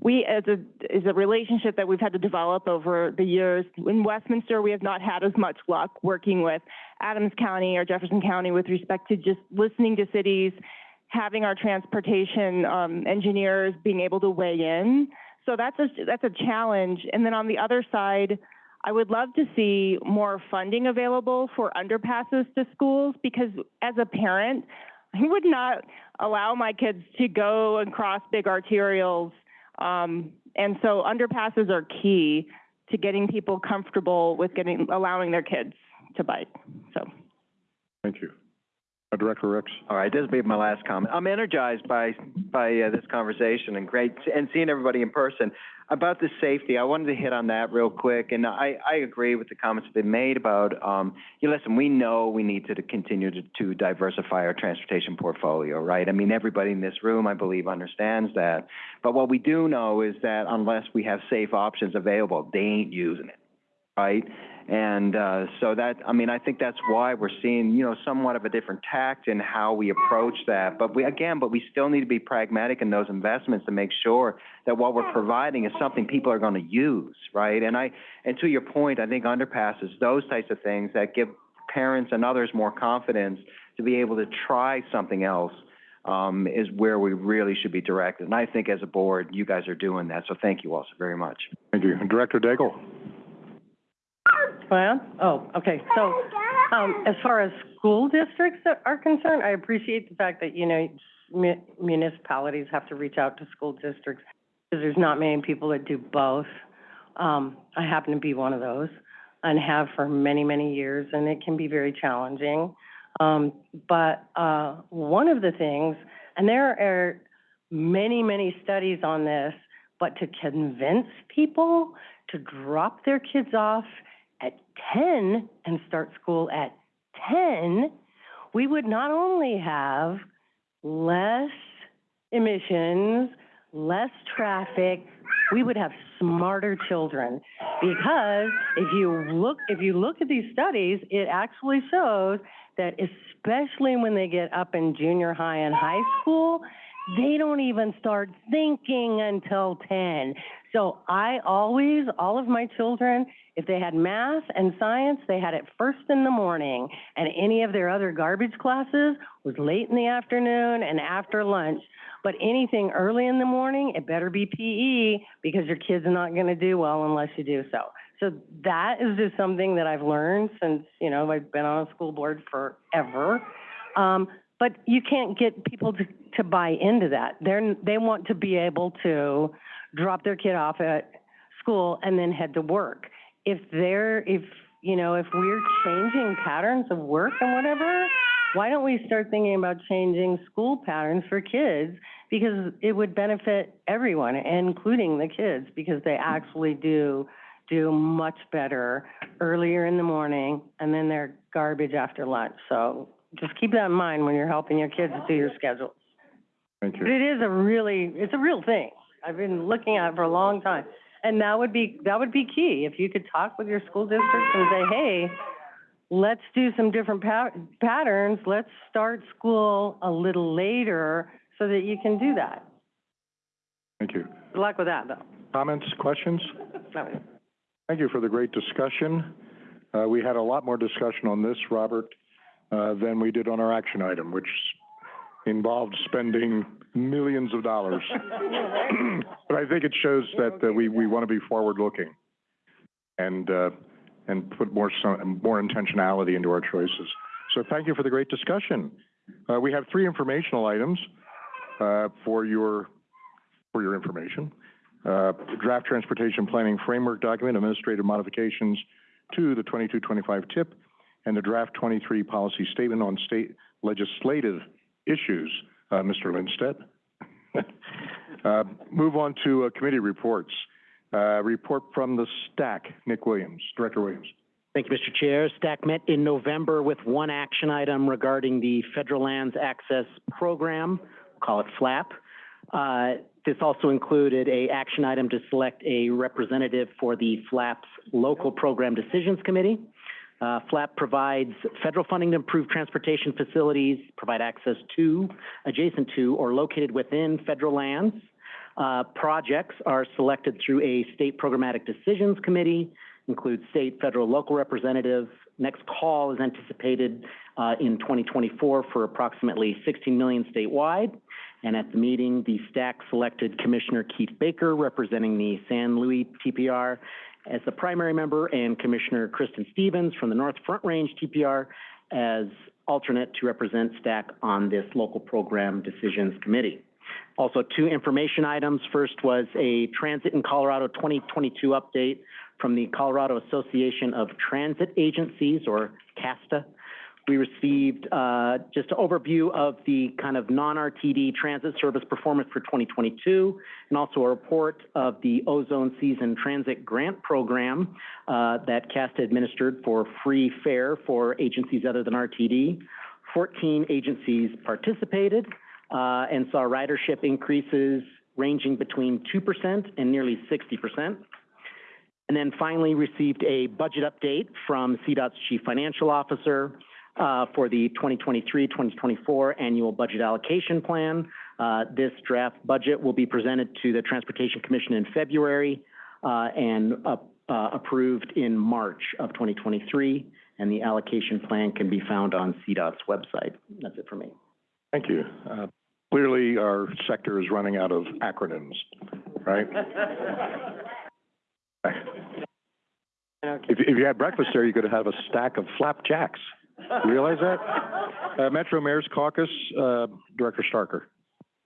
we, as a, is a relationship that we've had to develop over the years. In Westminster, we have not had as much luck working with Adams County or Jefferson County with respect to just listening to cities, having our transportation, um, engineers being able to weigh in. So that's a, that's a challenge. And then on the other side, I would love to see more funding available for underpasses to schools because as a parent, I would not allow my kids to go and cross big arterials. Um, and so underpasses are key to getting people comfortable with getting, allowing their kids to bike, so. Thank you. Uh, Director Rex? All right, this will be my last comment. I'm energized by, by, uh, this conversation and great, and seeing everybody in person. About the safety, I wanted to hit on that real quick, and I, I agree with the comments that have been made about, um, you listen, we know we need to continue to, to diversify our transportation portfolio, right? I mean, everybody in this room, I believe, understands that. But what we do know is that unless we have safe options available, they ain't using it, right? And uh, so that, I mean, I think that's why we're seeing, you know, somewhat of a different tact in how we approach that. But we, again, but we still need to be pragmatic in those investments to make sure that what we're providing is something people are going to use, right? And I, and to your point, I think underpasses, those types of things that give parents and others more confidence to be able to try something else, um, is where we really should be directed. And I think as a board, you guys are doing that, so thank you also very much. Thank you. Director Daigle? Oh, okay, so, um, as far as school districts that are concerned, I appreciate the fact that, you know, mu- municipalities have to reach out to school districts, because there's not many people that do both. Um, I happen to be one of those, and have for many, many years, and it can be very challenging. Um, but, uh, one of the things, and there are many, many studies on this, but to convince people to drop their kids off at ten and start school at ten, we would not only have less emissions, less traffic, we would have smarter children. Because if you look, if you look at these studies, it actually shows that especially when they get up in junior high and high school, they don't even start thinking until ten. So I always, all of my children, if they had math and science, they had it first in the morning, and any of their other garbage classes was late in the afternoon and after lunch. But anything early in the morning, it better be PE, because your kid's are not gonna do well unless you do so. So that is just something that I've learned since, you know, I've been on a school board forever. Um, but you can't get people to, to buy into that. They're, they want to be able to drop their kid off at school and then head to work. If they're, if, you know, if we're changing patterns of work and whatever, why don't we start thinking about changing school patterns for kids? Because it would benefit everyone, including the kids, because they actually do do much better earlier in the morning and then they're garbage after lunch. So just keep that in mind when you're helping your kids do your schedules. Thank But it is a really, it's a real thing. I've been looking at it for a long time. And that would be, that would be key. If you could talk with your school districts and say, hey, let's do some different pa- patterns. Let's start school a little later so that you can do that. Thank you. Good luck with that, though. Comments, questions? Thank you for the great discussion. Uh, we had a lot more discussion on this, Robert, uh, than we did on our action item, which involved spending millions of dollars. But I think it shows that, uh, we, we want to be forward-looking and, uh, and put more, some, more intentionality into our choices. So thank you for the great discussion. Uh, we have three informational items, uh, for your, for your information. Uh, draft transportation planning framework document, administrative modifications to the twenty-two, twenty-five TIP, and the draft twenty-three policy statement on state legislative issues, uh, Mr. Lindstedt. Uh, move on to, uh, committee reports. Uh, report from the STAC, Nick Williams, Director Williams. Thank you, Mr. Chair. STAC met in November with one action item regarding the Federal Lands Access Program, we'll call it FLAP. Uh, this also included a action item to select a representative for the FLAP's Local Program Decisions Committee. Uh, FLAP provides federal funding to improve transportation facilities, provide access to, adjacent to, or located within federal lands. Uh, projects are selected through a state programmatic decisions committee, includes state, federal, local representatives. Next call is anticipated uh, in 2024 for approximately 16 million statewide. And at the meeting, the STAC selected Commissioner Keith Baker, representing the San Luis TPR, as the primary member, and Commissioner Kristen Stephens from the North Front Range TPR as alternate to represent STAC on this local program decisions committee. Also, two information items. First was a Transit in Colorado 2022 update from the Colorado Association of Transit Agencies, or CASTA. We received uh, just an overview of the kind of non-RTD transit service performance for 2022, and also a report of the Ozone Season Transit Grant Program uh, that CASTA administered for free fare for agencies other than RTD. 14 agencies participated uh, and saw ridership increases ranging between 2% and nearly 60%. And then finally received a budget update from CDOT's Chief Financial Officer uh, for the 2023-2024 annual budget allocation plan. Uh, this draft budget will be presented to the Transportation Commission in February uh, and uh, uh, approved in March of 2023. and the allocation plan can be found on CDOT's website. That's it for me. Thank you. Uh, Clearly, our sector is running out of acronyms, right? If, if you had breakfast there, you could have a stack of flapjacks. You realize that? Uh, Metro Mayor's Caucus, uh, Director Starker.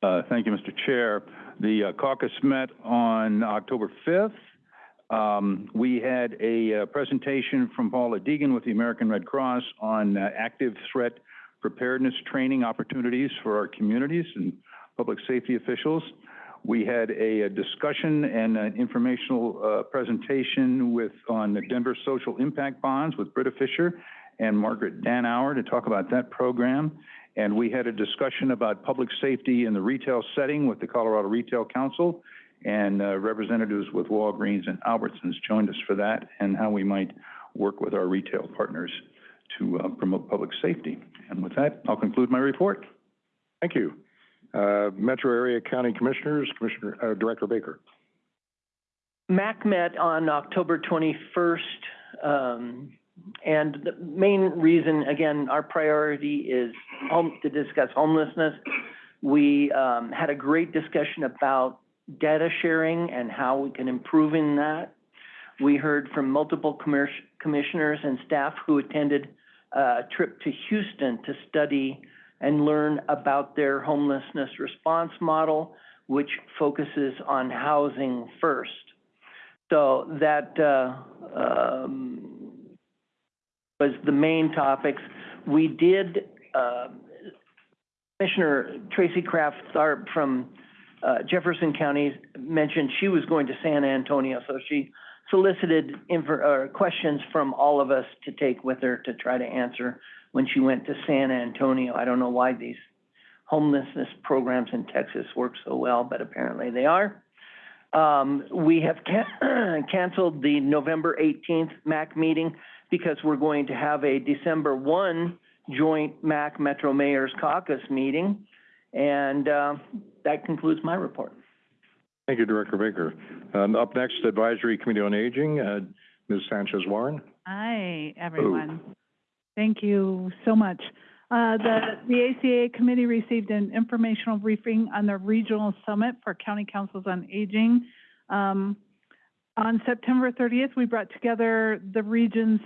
Uh, thank you, Mr. Chair. The uh, caucus met on October fifth. Um, we had a, uh, presentation from Paula Deegan with the American Red Cross on, uh, active threat preparedness training opportunities for our communities and public safety officials. We had a, a discussion and an informational, presentation with, on the Denver Social Impact Bonds with Britta Fisher and Margaret Danuser to talk about that program. And we had a discussion about public safety in the retail setting with the Colorado Retail Council. And uh, representatives with Walgreens and Albertsons joined us for that and how we might work with our retail partners to uh, promote public safety. And with that, I'll conclude my report. Thank you. Uh, Metro Area County Commissioners, Commissioner, uh, Director Baker. MAC met on October twenty-first, um, and the main reason, again, our priority is home, to discuss homelessness. We, um, had a great discussion about data sharing and how we can improve in that. We heard from multiple commissioners and staff who attended a trip to Houston to study and learn about their homelessness response model, which focuses on housing first. So that, uh, um, was the main topics. We did, uh, Commissioner Tracy Kraft Tharp from, uh, Jefferson County mentioned she was going to San Antonio, so she solicited uh, questions from all of us to take with her to try to answer when she went to San Antonio. I don't know why these homelessness programs in Texas work so well, but apparently they are. Um, we have can- canceled the November eighteenth MAC meeting because we're going to have a December one joint MAC Metro Mayor's Caucus meeting. And, uh, that concludes my report. Thank you, Director Baker. Um, up next, Advisory Committee on Aging, uh, Ms. Sanchez Warren. Hi, everyone. Thank you so much. Uh, the, the ACA committee received an informational briefing on the regional summit for county councils on aging. Um, on September thirtieth, we brought together the region's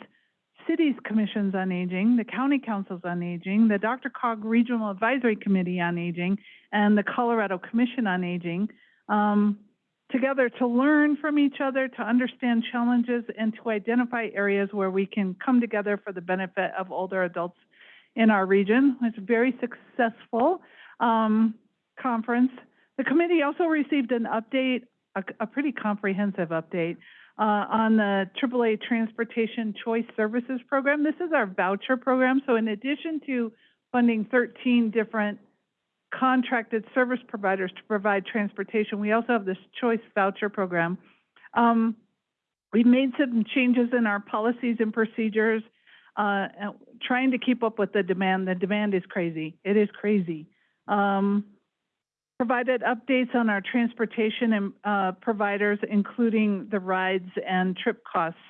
cities commissions on aging, the county councils on aging, the DRCOG Regional Advisory Committee on Aging, and the Colorado Commission on Aging, um, together to learn from each other, to understand challenges, and to identify areas where we can come together for the benefit of older adults in our region. It's a very successful um, conference. The committee also received an update, a, a pretty comprehensive update, uh, on the AAA Transportation Choice Services Program. This is our voucher program. So in addition to funding 13 different contracted service providers to provide transportation, we also have this choice voucher program. Um, we've made some changes in our policies and procedures, uh, trying to keep up with the demand. The demand is crazy. It is crazy. Um, provided updates on our transportation and, uh, providers, including the rides and trip costs.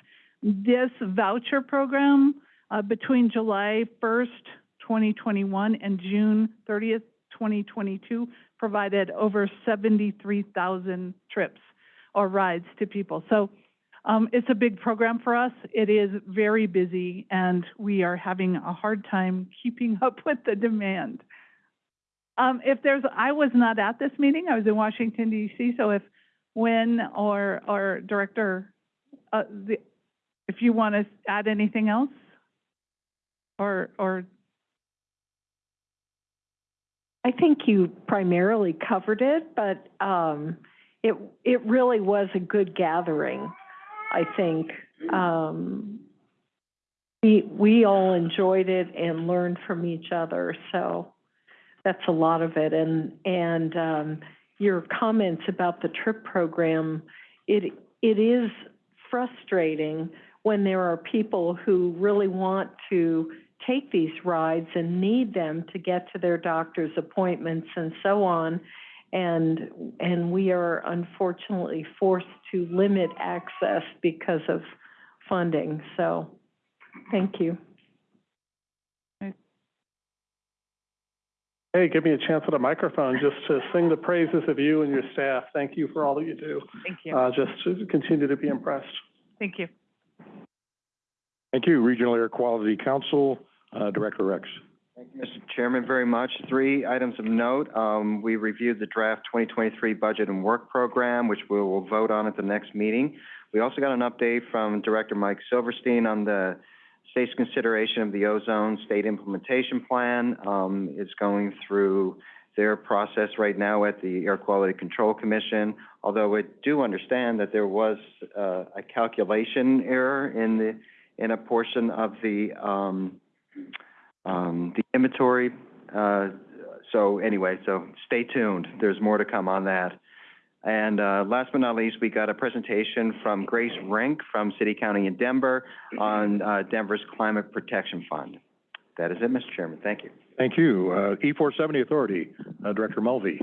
This voucher program, uh, between July first, twenty twenty-one and June thirtieth, twenty twenty-two, provided over seventy-three thousand trips or rides to people. So, um, it's a big program for us. It is very busy, and we are having a hard time keeping up with the demand. Um, if there's, I was not at this meeting. I was in Washington DC. So if Wynne or or Director, uh, the, if you want to add anything else, or or I think you primarily covered it, but um, it it really was a good gathering. I think um, we we all enjoyed it and learned from each other. So that's a lot of it. And and um, your comments about the trip program, it it is frustrating when there are people who really want to take these rides and need them to get to their doctor's appointments and so on. And, and we are unfortunately forced to limit access because of funding. So, thank you. Hey, give me a chance at a microphone just to sing the praises of you and your staff. Thank you for all that you do. Thank you. Uh, just to continue to be impressed. Thank you. Thank you. Regional Air Quality Council, uh, Director Rex. Thank you, Mr. Chairman, very much. Three items of note. Um, we reviewed the draft 2023 budget and work program, which we will vote on at the next meeting. We also got an update from Director Mike Silverstein on the state's consideration of the ozone state implementation plan. Um, it's going through their process right now at the Air Quality Control Commission, although I do understand that there was, uh, a calculation error in the, in a portion of the, um, um, the inventory. Uh, so anyway, so stay tuned. There's more to come on that. And, uh, last but not least, we got a presentation from Grace Rink from City, County, in Denver on, uh, Denver's Climate Protection Fund. That is it, Mr. Chairman. Thank you. Thank you. Uh, E four seventy Authority, uh, Director Mulvey.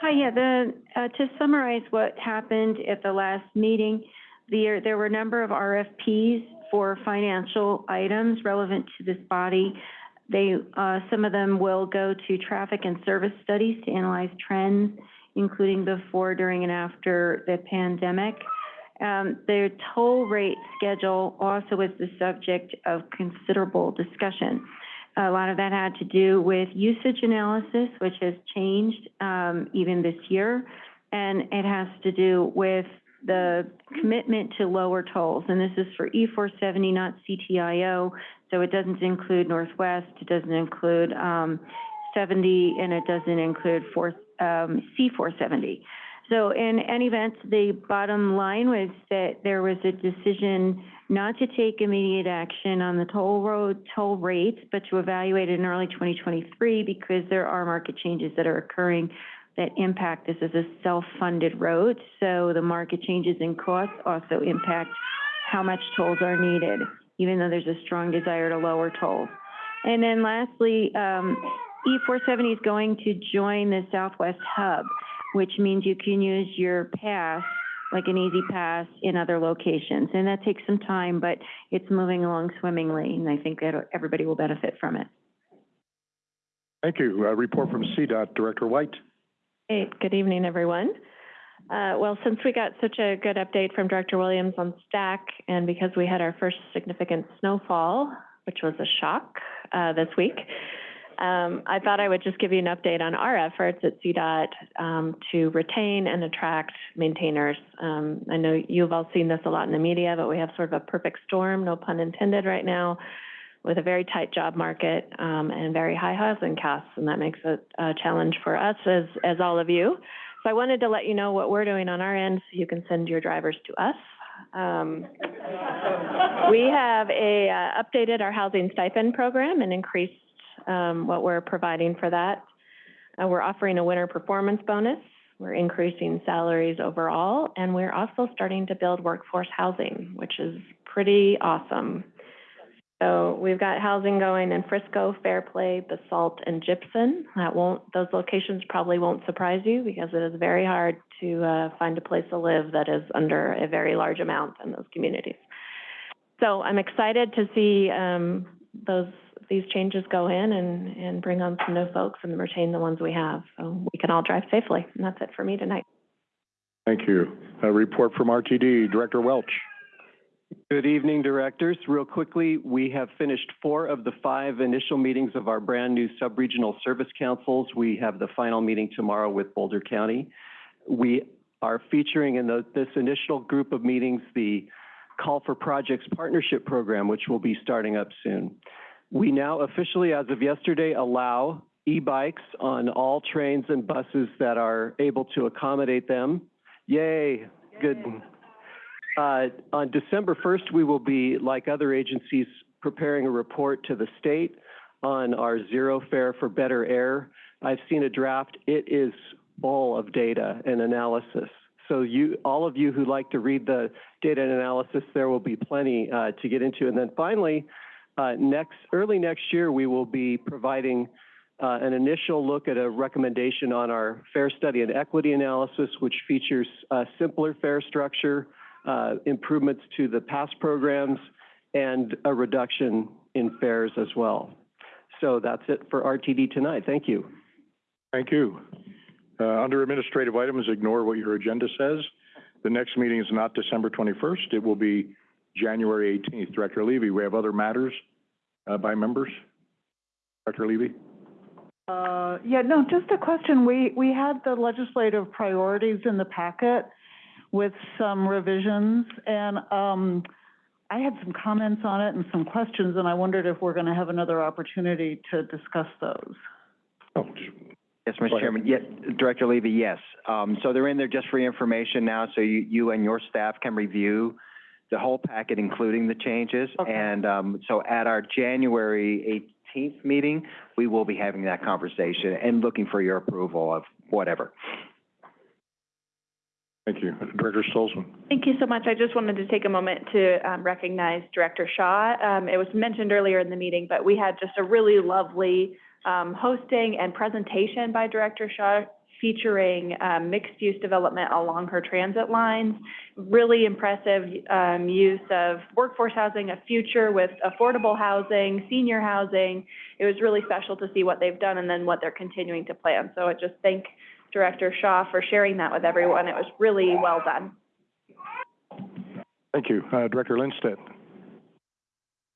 Hi, yeah, the, uh, to summarize what happened at the last meeting, there, there were a number of RFPs for financial items relevant to this body. They, uh, some of them will go to traffic and service studies to analyze trends, including before, during, and after the pandemic. Um, the toll rate schedule also was the subject of considerable discussion. A lot of that had to do with usage analysis, which has changed, um, even this year. And it has to do with the commitment to lower tolls. And this is for E four seventy, not CTIO. So it doesn't include Northwest, it doesn't include, um, seventy, and it doesn't include four, um, C four seventy. So in any event, the bottom line was that there was a decision not to take immediate action on the toll road, toll rates, but to evaluate it in early twenty twenty-three because there are market changes that are occurring that impact this as a self-funded road. So the market changes in costs also impact how much tolls are needed, even though there's a strong desire to lower tolls. And then lastly, um, E four seventy is going to join the Southwest Hub, which means you can use your pass, like an easy pass, in other locations. And that takes some time, but it's moving along swimmingly, and I think that everybody will benefit from it. Thank you. Uh, report from CDOT, Director White. Hey, good evening, everyone. Uh, well, since we got such a good update from Director Williams on STAC, and because we had our first significant snowfall, which was a shock, uh, this week, um, I thought I would just give you an update on our efforts at CDOT, um, to retain and attract maintainers. Um, I know you've all seen this a lot in the media, but we have sort of a perfect storm, no pun intended, right now, with a very tight job market, um, and very high housing costs, and that makes it a challenge for us as, as all of you. So I wanted to let you know what we're doing on our end, so you can send your drivers to us. Um, we have a, uh, updated our housing stipend program and increased, um, what we're providing for that. Uh, we're offering a winter performance bonus. We're increasing salaries overall, and we're also starting to build workforce housing, which is pretty awesome. So we've got housing going in Frisco, Fairplay, Basalt, and Gypsum. That won't, those locations probably won't surprise you because it is very hard to, uh, find a place to live that is under a very large amount in those communities. So I'm excited to see, um, those, these changes go in and, and bring on some new folks and retain the ones we have. So we can all drive safely. And that's it for me tonight. Thank you. A report from RTD, Director Welch. Good evening, directors. Real quickly, we have finished four of the five initial meetings of our brand-new sub-regional service councils. We have the final meeting tomorrow with Boulder County. We are featuring in the, this initial group of meetings the Call for Projects Partnership Program, which will be starting up soon. We now officially, as of yesterday, allow e-bikes on all trains and buses that are able to accommodate them. Yay, good. Uh, on December first, we will be, like other agencies, preparing a report to the state on our zero fare for better air. I've seen a draft. It is full of data and analysis. So you, all of you who like to read the data and analysis, there will be plenty uh, to get into. And then finally, uh, next, early next year, we will be providing uh, an initial look at a recommendation on our fare study and equity analysis, which features a simpler fare structure, uh, improvements to the past programs, and a reduction in fares as well. So that's it for RTD tonight. Thank you. Thank you. Uh, under administrative items, ignore what your agenda says. The next meeting is not December twenty-first. It will be January eighteenth. Director Levy, we have other matters, uh, by members? Director Levy? Uh, yeah, no, just a question. We, we had the legislative priorities in the packet with some revisions, and, um, I had some comments on it and some questions, and I wondered if we're gonna have another opportunity to discuss those. Oh, Yes, Mr. Chairman. Yes, Director Levy, yes. Um, so they're in there just for information now, so you, you and your staff can review the whole packet, including the changes. And, um, so at our January eighteenth meeting, we will be having that conversation and looking for your approval of whatever. Thank you. Director Stolzman? Thank you so much. I just wanted to take a moment to um, recognize Director Shaw. Um, It was mentioned earlier in the meeting, but we had just a really lovely um, hosting and presentation by Director Shaw featuring um, mixed-use development along her transit lines. Really impressive um, use of workforce housing, a future with affordable housing, senior housing. It was really special to see what they've done and then what they're continuing to plan. So I just thank Director Shaw for sharing that with everyone. It was really well done. Thank you. Uh, Director Lindstedt?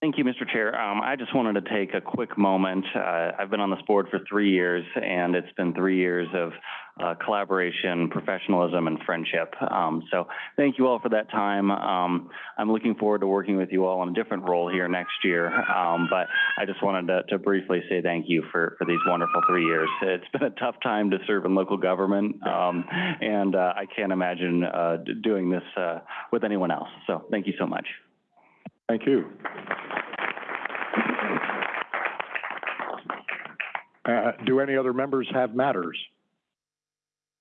Thank you, Mr. Chair. Um, I just wanted to take a quick moment. Uh, I've been on this board for three years, and it's been three years of uh, collaboration, professionalism, and friendship. Um, so thank you all for that time. Um, I'm looking forward to working with you all in a different role here next year. Um, but I just wanted to, to briefly say thank you for, for these wonderful three years. It's been a tough time to serve in local government, um, and uh, I can't imagine uh, doing this uh, with anyone else. So thank you so much. Thank you. Uh, do any other members have matters?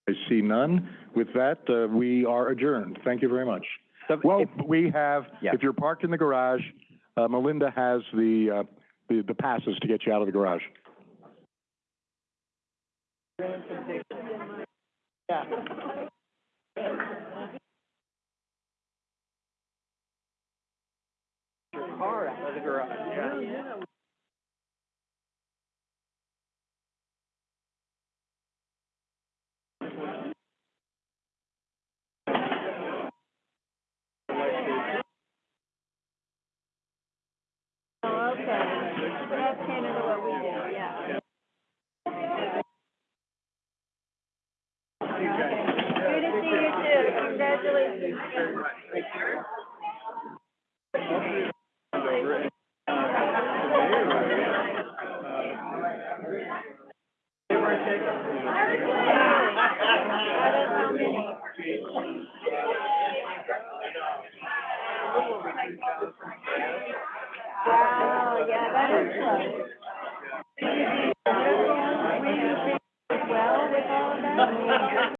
I see none. With that, uh, we are adjourned. Thank you very much. Well, we have, if you're parked in the garage, uh, Melinda has the, uh, the, the passes to get you out of the garage. Car out of the garage, yeah. Oh, okay. That's kind of what we do, yeah. Good to see you too. Congratulations. Wow, yeah, that is close. Well, with all of that?